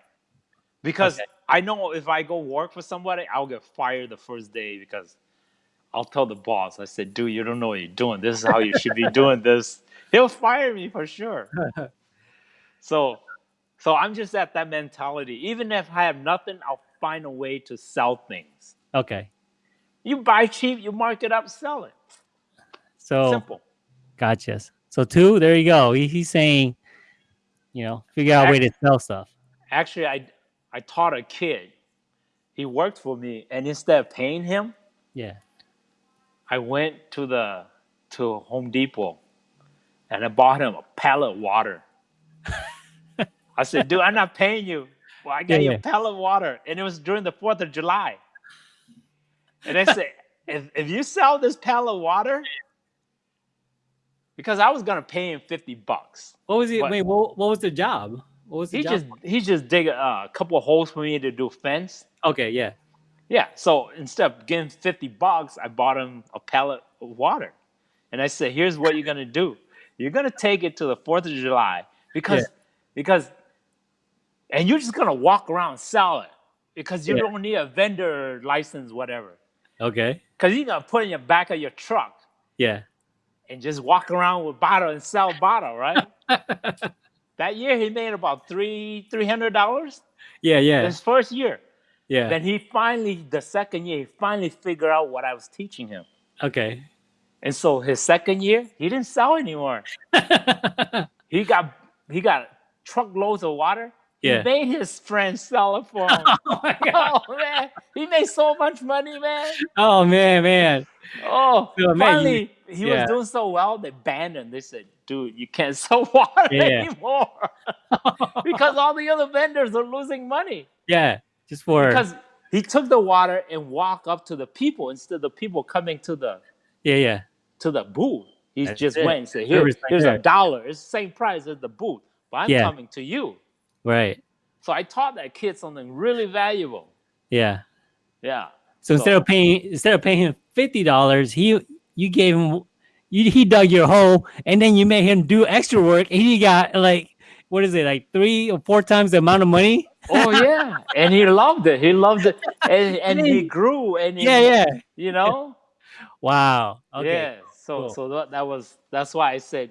Because Okay. I know if I go work for somebody, I'll get fired the first day because I'll tell the boss, I said, dude, you don't know what you're doing. This is how you should be doing this. He'll fire me for sure. So so I'm just at that mentality. Even if I have nothing, I'll find a way to sell things. Okay. You buy cheap, you mark it up, sell it. So Simple. gotcha. So two, there you go. He, he's saying, you know, figure out a way to sell stuff. Actually, I I taught a kid. He worked for me, and instead of paying him, Yeah. I went to the to Home Depot and I bought him a pallet of water. I said, dude, I'm not paying you. Well, I got Yeah, you a pallet of water. And it was during the 4th of July. And I said, if, if you sell this pallet of water, because I was gonna pay him 50 bucks. What was it? What? Wait, what, what was the job? What was the He just he just dig a uh, couple of holes for me to do fence. okay. Yeah. Yeah. So instead of getting 50 bucks, I bought him a pallet of water. And I said, here's what you're gonna do. You're gonna take it to the 4th of July because Yeah. because and you're just gonna walk around and sell it because you Yeah. don't need a vendor license, whatever. Okay. Because you're gonna put it in the back of your truck Yeah. and just walk around with bottle and sell bottle, right? that year he made about three three hundred dollars. yeah. Yeah. His first year. Yeah. Then he finally, the second year, he finally figured out what I was teaching him. okay. And so his second year, he didn't sell anymore. He got he got truckloads of water. Yeah. He made his friends sell it for him. oh my oh, god. oh man, he made so much money, man. Oh man, man. Oh, So, man, you- finally he yeah. was doing so well. They banned him. They said, "Dude, you can't sell water Yeah. anymore because all the other vendors are losing money." yeah. Just for Because he took the water and walked up to the people instead of the people coming to the yeah, yeah. to the booth. He That's just it. went and said, Here, here's a dollar. It's the same price as the booth, but I'm Yeah. coming to you. Right. So I taught that kid something really valuable. Yeah. Yeah. So, instead of paying instead of paying him fifty dollars, he you gave him you he dug your hole and then you made him do extra work and he got like what is it like three or four times the amount of money? Oh yeah. and he loved it. He loved it. And and he grew and he, Yeah, yeah. you know? Wow. Okay. Yeah. So cool. so that, that was that's why I said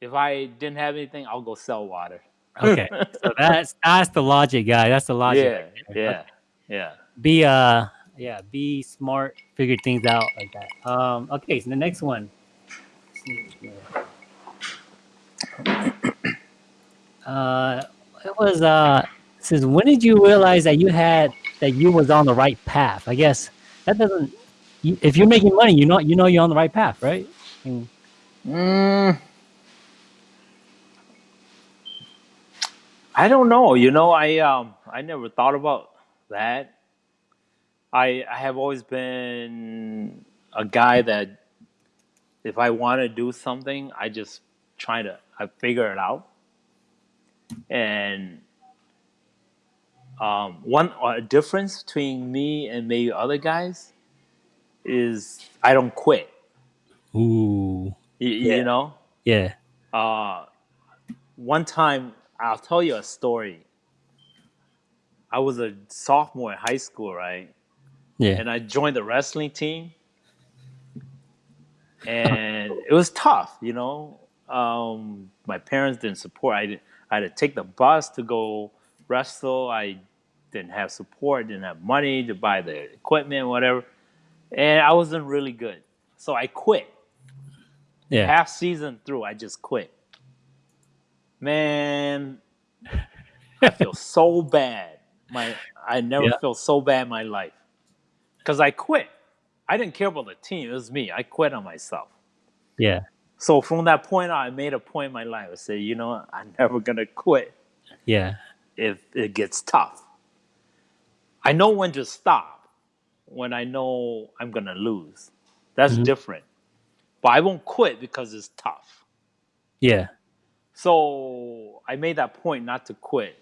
if I didn't have anything, I'll go sell water. Okay. so that's that's the logic, guy. That's the logic. yeah. Yeah. Yeah. Be uh yeah, be smart, figure things out like that. Um okay, so the next one. Uh it was uh says when did you realize that you had that you was on the right path? I guess that doesn't if you're making money, you know you know you're on the right path, right? And- Mm, I don't know. You know, I um I never thought about that. I I have always been a guy that if I want to do something, I just try to I figure it out. And um, one a difference between me and maybe other guys is I don't quit. Ooh. You, Yeah. you know, Yeah. uh, one time I'll tell you a story. I was a sophomore in high school, right? Yeah. And I joined the wrestling team, and it was tough, you know. Um, my parents didn't support. I, I had to take the bus to go wrestle. I didn't have support. Didn't have money to buy the equipment, whatever. And I wasn't really good, so I quit yeah. half season through, I just quit. Man, I feel so bad. My I never Yeah. felt so bad in my life because I quit. I didn't care about the team; it was me. I quit on myself. Yeah. So from that point on, I made a point in my life. I said, you know, what? I'm never gonna quit Yeah. if it gets tough. I know when to stop when I know I'm gonna lose. That's Mhm. different. But I won't quit because it's tough. Yeah. So I made that point not to quit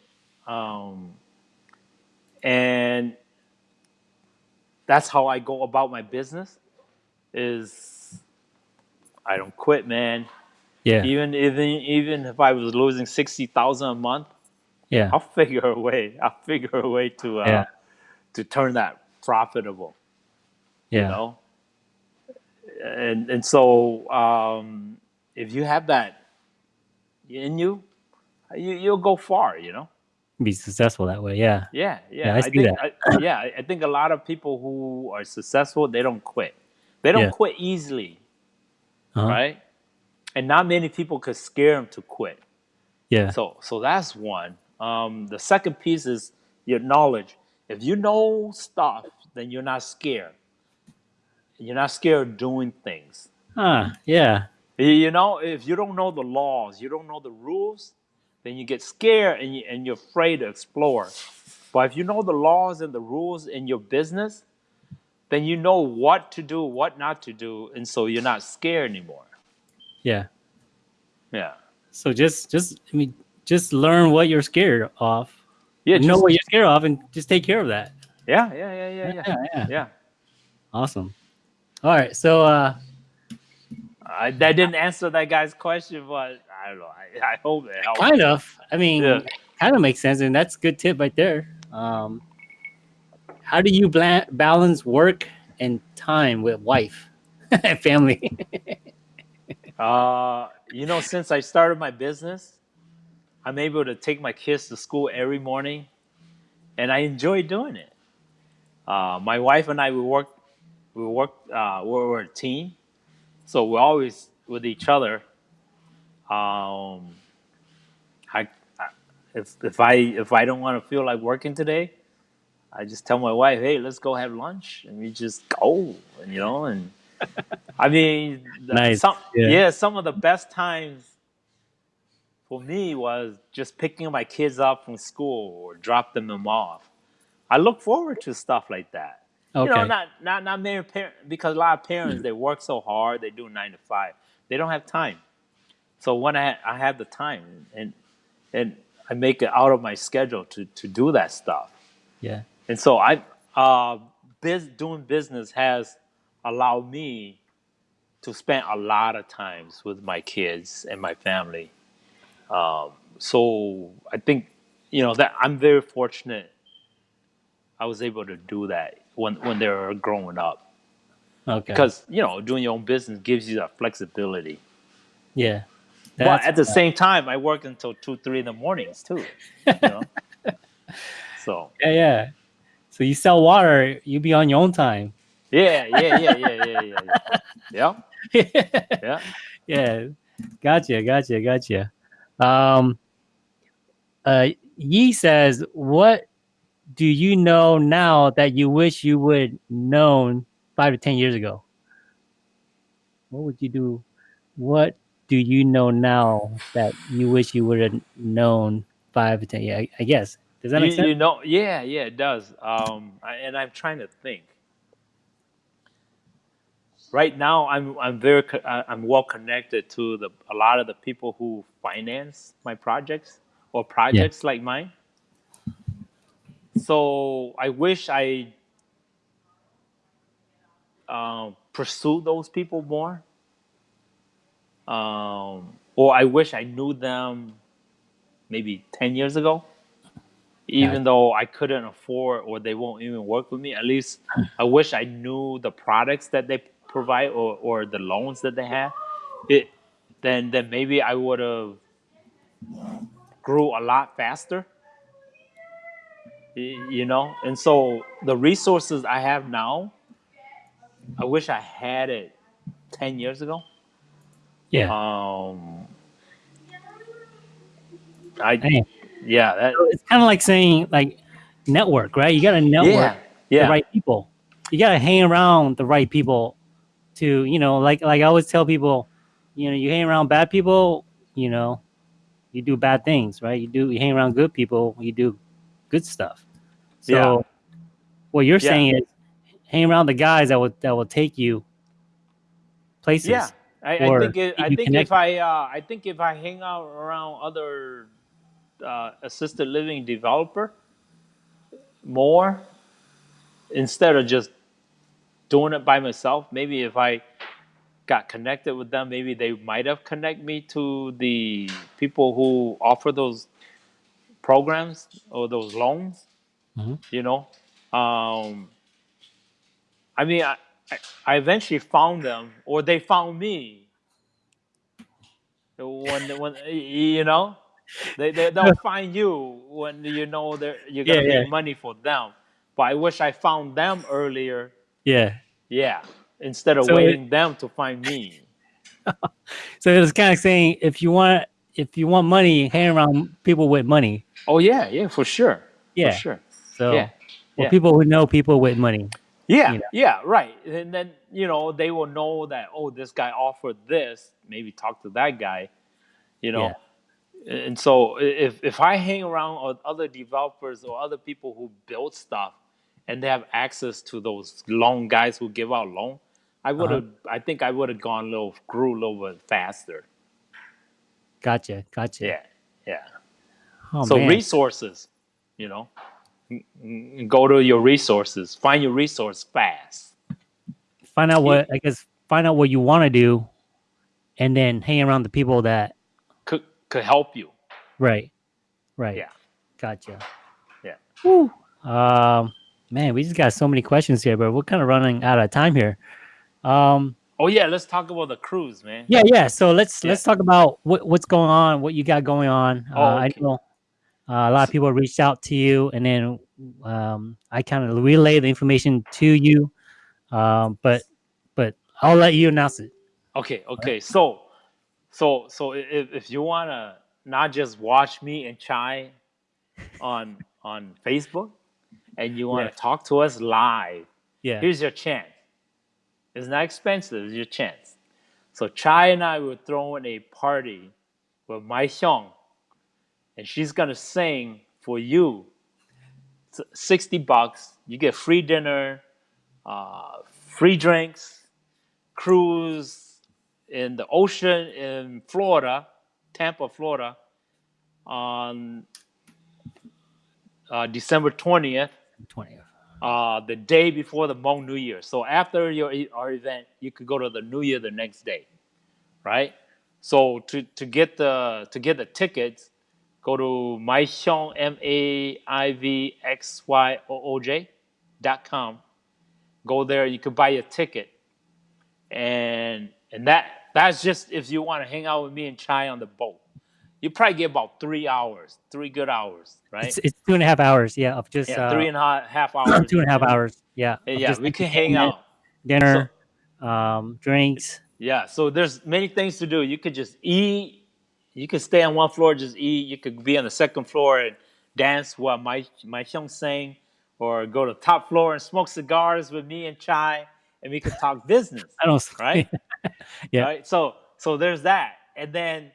Um, and that's how I go about my business. Is I don't quit, man. Yeah. Even even even if I was losing sixty thousand a month, Yeah. I'll figure a way. I'll figure a way to uh, Yeah. to turn that profitable. Yeah. You know, and and so um, if you have that in you, you you'll go far. You know. Be successful that way. Yeah. Yeah, yeah. Yeah, I I, see think, that. I, yeah, I- think a lot of people who are successful, they don't quit. They don't Yeah. quit easily, Uh-huh. right? And not many people could scare them to quit. Yeah. So, so that's one. Um, the second piece is your knowledge. If you know stuff, then you're not scared. You're not scared of doing things. Ah, yeah. You know, if you don't know the laws, you don't know the rules, then you get scared and, you, and you're afraid to explore. But if you know the laws and the rules in your business, then you know what to do, what not to do, and so you're not scared anymore. Yeah. Yeah. So just just I mean just learn what you're scared of. Yeah. know what you're scared of and just take care of that. yeah, yeah, yeah, yeah, yeah, Yeah, yeah. yeah. Awesome. All right. So uh I, that didn't answer that guy's question, but I don't know. I, I hope it helped. kind of. I mean, Yeah. kind of makes sense, and that's a good tip right there. Um, how do you balance work and time with wife and family? Uh, you know, since I started my business, I'm able to take my kids to school every morning, and I enjoy doing it. Uh, my wife and I we work, we work, uh, we're, we're a team, so we're always with each other. Um, I, I if if I if I don't want to feel like working today, I just tell my wife, "Hey, let's go have lunch," and we just go, and you know, and I mean, Nice, some yeah. yeah, some of the best times for me was just picking my kids up from school or dropping them off. I look forward to stuff like that. okay. You know, not not not many parents because a lot of parents they work so hard, they do nine to five, they don't have time. So when I I have the time and and I make it out of my schedule to to do that stuff. yeah. And so I, uh, biz, doing business has allowed me to spend a lot of times with my kids and my family. Um, so I think, you know, that I'm very fortunate. I was able to do that when when they were growing up Okay. because you know doing your own business gives you that flexibility. yeah. But That's- at the same time, I work until two, three in the mornings too. You know? so yeah, yeah. So you sell water, you be on your own time. yeah, yeah, yeah, yeah, yeah, yeah, yeah. Yeah. Yeah. yeah. Gotcha, gotcha, gotcha. Um uh Yi says, what do you know now that you wish you would known five to ten years ago? What would you do? What do you know now that you wish you would have known five to ten? Yeah, I, I guess. Does that you, make sense? you know, yeah, yeah, it does. Um, I, and I'm trying to think. Right now, I'm I'm very I'm well connected to the a lot of the people who finance my projects or projects like mine. So I wish I um, pursue those people more, um, or I wish I knew them maybe ten years ago even though I couldn't afford or they won't even work with me, at least I wish I knew the products that they provide or, or the loans that they have. It then then maybe I would have grew a lot faster. You know, and so the resources I have now, I wish I had it ten years ago. Yeah. Um, I Dang. yeah that it's kind of like saying like network, right? You got to network yeah yeah the right people. You got to hang around the right people to, you know, like like I always tell people, you know, you hang around bad people, you know, you do bad things, right? You do you hang around good people, you do good stuff. So Yeah. what you're Yeah. saying is hang around the guys that will that will take you places. Yeah, I, I think it, I think connect- if I uh, I think if I hang out around other uh, assisted living developer more instead of just doing it by myself. Maybe if I got connected with them, maybe they might have connect me to the people who offer those programs or those loans. Mhm. You know, um, I mean, I, I, I eventually found them, or they found me. When when you know, they, they they'll find you when you know they're you're gonna Yeah, make yeah. money for them. But I wish I found them earlier. Yeah. Yeah, instead of So it- waiting them to find me. So it was kind of saying if you want if you want money, hang around people with money. Oh yeah, yeah, for sure. Yeah. For sure. So Yeah, or yeah. people who know people with money. Yeah, you know. yeah, right. And then you know they will know that oh, this guy offered this. Maybe talk to that guy. You know, and so if if I hang around with other developers or other people who build stuff, and they have access to those loan guys who give out loan, I would uh-huh. have. I think I would have gone a little grew a little bit faster. Gotcha. Gotcha. Yeah, yeah. Oh, so man. resources, you know, go to your resources. Find your resource fast. find out what I guess find out what you want to do, and then hang around the people that Could could help you. right, right. Yeah. Gotcha. Yeah. Whew. Um, man, we just got so many questions here, but we're kind of running out of time here. Um, Oh yeah, let's talk about the cruise, man. yeah, yeah. So let's Yeah. let's talk about what, what's going on, what you got going on. Oh, uh, I know uh, a lot of people reached out to you, and then um, I kind of relay the information to you. Um, but but I'll let you announce it. Okay, okay. So, so, so if, if you wanna not just watch me and Chai on on Facebook, and you wanna Yeah. talk to us live, Yeah. here's your chance. It's not expensive. It's your chance. So Chai and I were throwing a party with Mai Hyung, and she's gonna sing for you. It's Sixty bucks. You get free dinner, uh, free drinks, cruise in the ocean in Florida, Tampa, Florida, on uh, December twentieth Twentieth. uh, the day before the Hmong New Year. So after your our event, you could go to the New Year the next day, right? So to, to get the to get the tickets, go to maihyong m a i v x y o o j dot com. Go there, you could buy a ticket, and and that that's just if you want to hang out with me and Chai on the boat. You probably get about three hours, three good hours, right? It's, it's two and a half hours. Yeah, of just yeah, uh, three and a half half hours. two and a half hours. Yeah. Yeah, we can hang out. Dinner, um, drinks. Yeah, so there's many things to do. You could just eat. You could stay on one floor, just eat. You could be on the second floor and dance while my my Hyung sang, or go to top floor and smoke cigars with me and Chai, and we could talk business, I don't. right? Yeah. Right. So so there's that, and then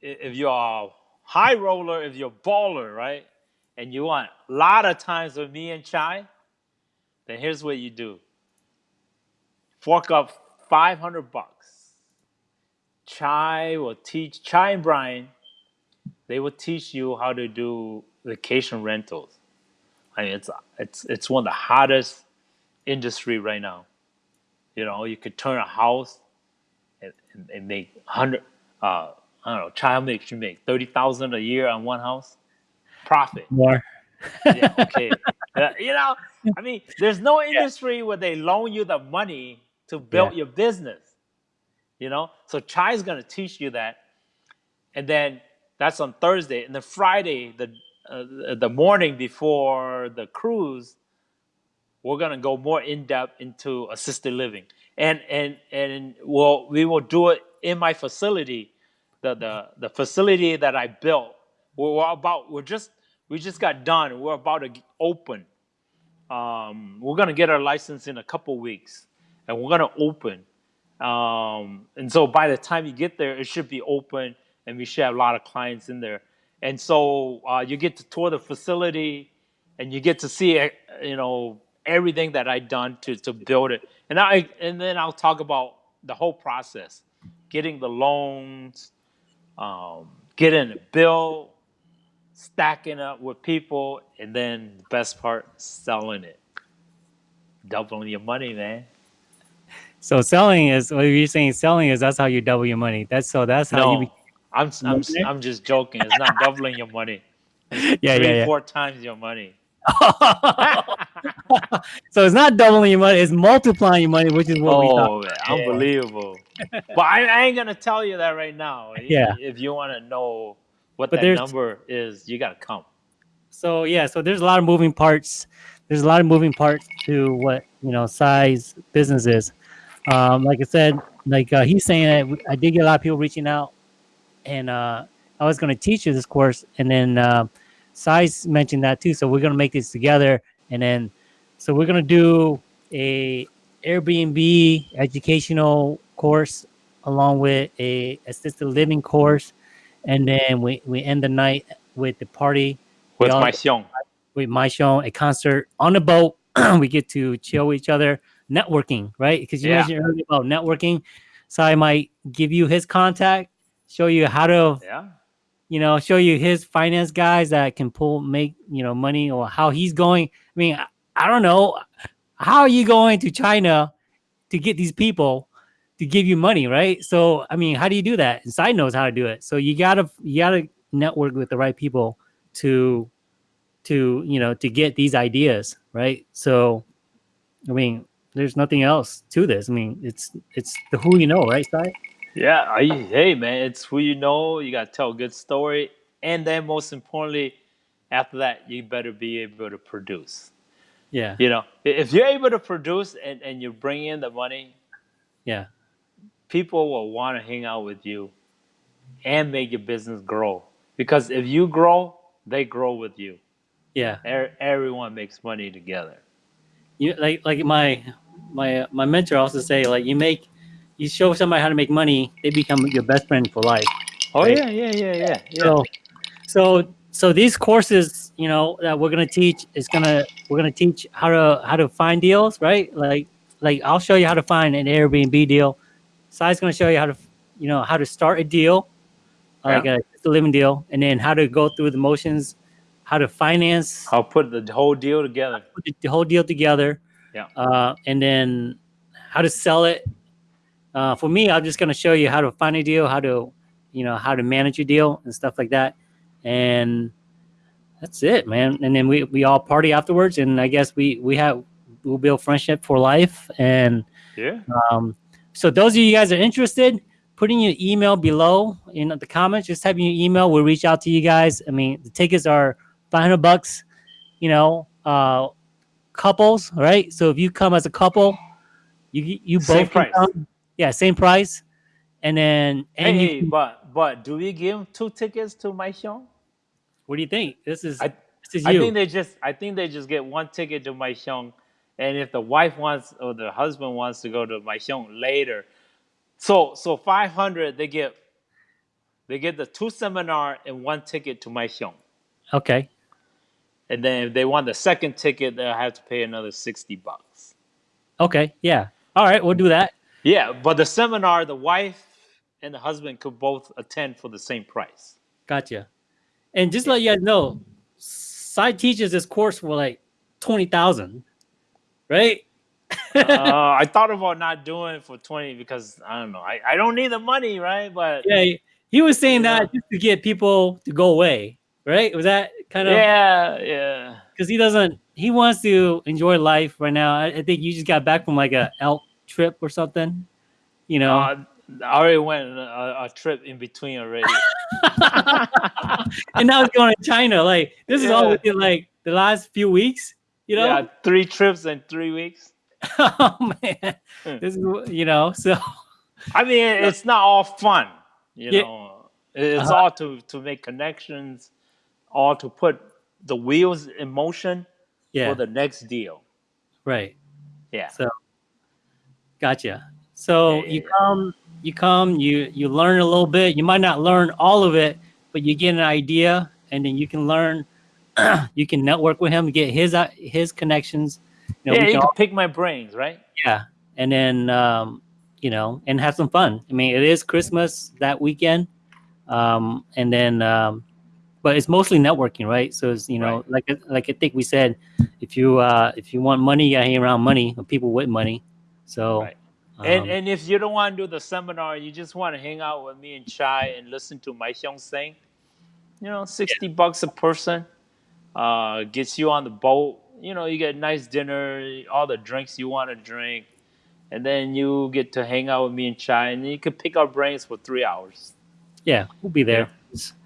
if you're a high roller, if you're a baller, right, and you want a lot of times with me and Chai, then here's what you do. Fork up 500 bucks. Chai will teach, Chai and Brian, they will teach you how to do vacation rentals. I mean, it's, it's, it's one of the hottest industry right now. You know, you could turn a house and, and, and make 100, uh, I don't know, Chai makes you make 30,000 a year on one house. Profit More. yeah, okay. You know, I mean, there's no industry where they loan you the money to build Yeah. your business. You know, so Chai is gonna teach you that, and then that's on Thursday, and then Friday, the uh, the morning before the cruise, we're gonna go more in depth into assisted living, and and and we'll we will do it in my facility, the the the facility that I built. We're, we're about we're just we just got done. We're about to open. Um, we're gonna get our license in a couple weeks, and we're gonna open. Um, and so by the time you get there, it should be open, and we should have a lot of clients in there. And so uh, you get to tour the facility, and you get to see, eh, you know, everything that I done to to build it. And I and then I'll talk about the whole process, getting the loans, um, getting it built, stacking up with people, and then the best part, selling it, doubling your money, man. So selling is what you're saying. Selling is that's how you double your money. That's so that's how No, you. I'm I'm. I'm just joking. It's not doubling your money. yeah, Three, yeah, four times your money. so it's not doubling your money; it's multiplying your money, which is what we thought. oh, unbelievable! but I, I ain't gonna tell you that right now. Yeah. If you want to know what But that number is, you gotta come. So yeah, so there's a lot of moving parts. There's a lot of moving parts to what you know Cy's business is. Um, like I said, like uh, he's saying that I did get a lot of people reaching out, and uh, I was going to teach you this course, and then uh, Cy's mentioned that too. So we're going to make this together, and then so we're going to do a Airbnb educational course along with a assisted living course, and then we we end the night with the party With all- my xiong. with my show, a concert on the boat. we get to chill with each other, networking, right? Because you Yeah. mentioned earlier about networking. So I might give you his contact, show you how to, Yeah. you know, show you his finance guys that can pull, make, you know, money or how he's going. I mean, I, I don't know. How are you going to China to get these people to give you money, right? So, I mean, how do you do that? And Cy knows how to do it. So you gotta, you gotta network with the right people to to you know to get these ideas right so i mean there's nothing else to this i mean it's it's the who you know right Cy? Yeah. I, hey, man, it's who you know. You gotta tell a good story, and then most importantly, after that, you better be able to produce. yeah You know, if you're able to produce and, and you bring in the money, yeah people will want to hang out with you and make your business grow. Because if you grow, they grow with you. yeah Er- Everyone makes money together. you like like my my my mentor also say like you make you show somebody how to make money they become your best friend for life Oh Right. yeah, yeah, yeah, yeah, yeah. So, so, so these courses, you know, that we're gonna teach is gonna we're gonna teach how to how to find deals, right? Like, like I'll show you how to find an Airbnb deal. Cy's gonna show you how to, you know, how to start a deal, like a, a living deal, and then how to go through the motions, how to finance, I'll put the whole deal together. put the whole deal together. Yeah. Uh, and then how to sell it. Uh, for me, I'm just going to show you how to find a deal, how to, you know, how to manage a deal and stuff like that. And that's it, man. And then we, we all party afterwards. And I guess we, we have, we'll build friendship for life. And Yeah. um, so those of you guys are interested, put in your email below in the comments. Just type in your email. We'll reach out to you guys. I mean, the tickets are 500 bucks, you know, uh, couples, right? So if you come as a couple, you you both Same can price. come. Yeah, same price. And then and Hey, you hey, but but do we give two tickets to my show? what do you think? This is I this is I you. think they just I think they just get one ticket to my show, and if the wife wants or the husband wants to go to my show later, so so five hundred they get they get the two seminar and one ticket to my show, okay. And then if they want the second ticket, they'll have to pay another sixty bucks. Okay. Yeah. All right, we'll do that. Yeah, but the seminar, the wife and the husband could both attend for the same price. Gotcha. And just let you guys know, Cy teaches this course for like twenty thousand, right? uh, I thought about not doing it for twenty because I don't know. I, I don't need the money, right? But yeah, he- he was saying Yeah. that just to get people to go away, right? Was that kind of yeah, yeah. because he doesn't he wants to enjoy life right now. I, I think you just got back from like a elk trip or something, you know. Uh, I already went on a, a trip in between already. and now he's going to China. Like this is all Yeah. within like the last few weeks, you know. Yeah, three trips in three weeks. oh man, Hmm. this is you know. So I mean, it's not all fun, you Yeah. know. It's Uh-huh. all to to make connections, all to put the wheels in motion yeah, for the next deal. right. Yeah. So gotcha. So Yeah, you yeah. come, you come, you you learn a little bit. You might not learn all of it, but you get an idea, and then you can learn. you can network with him, get his uh, his connections. You know, yeah, you can can pick my brains, right? yeah, and then um, you know, and have some fun. I mean, it is Christmas that weekend, um, and then um, but it's mostly networking, right? So it's you know, like like I think we said, if you uh if you want money, you gotta hang around money people with money. So Right. And um, and if you don't want to do the seminar, you just want to hang out with me and Chai and listen to my Hyung sing, you know, sixty bucks a person, uh, gets you on the boat. You know, you get a nice dinner, all the drinks you want to drink, and then you get to hang out with me and Chai, and you can pick our brains for three hours. yeah, we'll be there.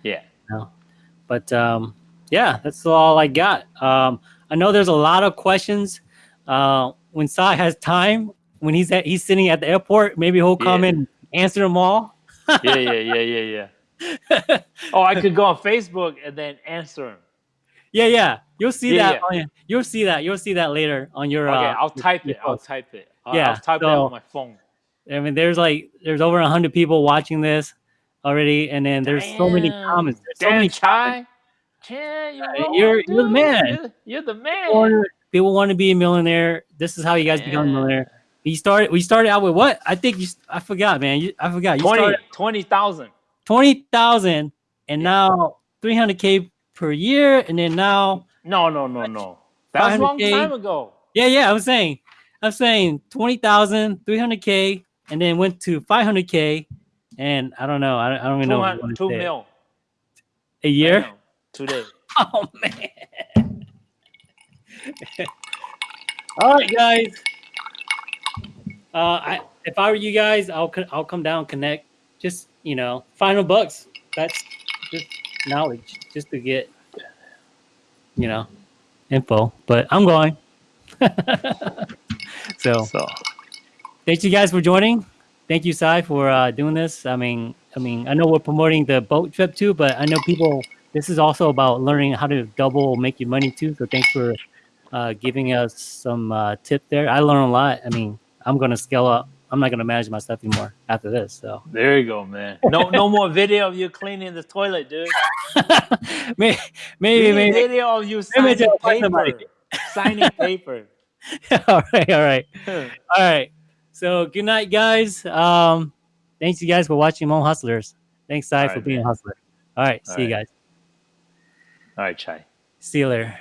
Yeah. But um, yeah, that's all I got. Um, I know there's a lot of questions. Uh, when Cy has time, when he's at he's sitting at the airport, maybe he'll come Yeah. and answer them all. Yeah, yeah, yeah, yeah, yeah. oh, I could go on Facebook and then answer him. Yeah, yeah. You'll see Yeah, that. yeah. On you'll see that. You'll see that later on your. Okay, uh, I'll type your it. I'll type it. I'll, Yeah, I'll type it on my phone. I mean, there's like there's over a hundred people watching this already, and then there's so many comments. There's so many Chai. Chai, you Yeah, roll, you're- you're the man. You're, you're the man. people, people want to be a millionaire. This is how you guys become a millionaire. You started. We started out with what? I think you. I forgot, man. You, I forgot. You 20 20,000. twenty thousand, and now three hundred k per year, and then now No, no, no, no. That was a long time ago. Yeah, yeah. I'm saying, I'm saying 20,000, 300k, and then went to 500k, and I don't know. I, don't- I don't even know. what two say. mil. a year. Damn, Today. Oh man. All right, guys. Uh, I if I were you guys, I'll I'll come down, connect. Just you know, final bucks. That's just knowledge, just to get you know info. But I'm going. so So, thank you guys for joining. Thank you, Cy, for uh, doing this. I mean, I mean, I know we're promoting the boat trip too, but I know people. This is also about learning how to double make your money too. So thanks for uh, giving us some uh, tip there. I learned a lot. I mean, I'm gonna scale up. I'm not gonna manage my stuff anymore after this. So there you go, man. No no more video of you cleaning the toilet, dude. maybe, maybe, maybe. video of you signing I'll find somebody. paper. signing paper. all right, all right. All right. So good night, guys. Um, thanks you guys for watching Home Hustlers. Thanks, Cy, All for being man. a hustler. All right. All see you guys. All right, Chai. See you later.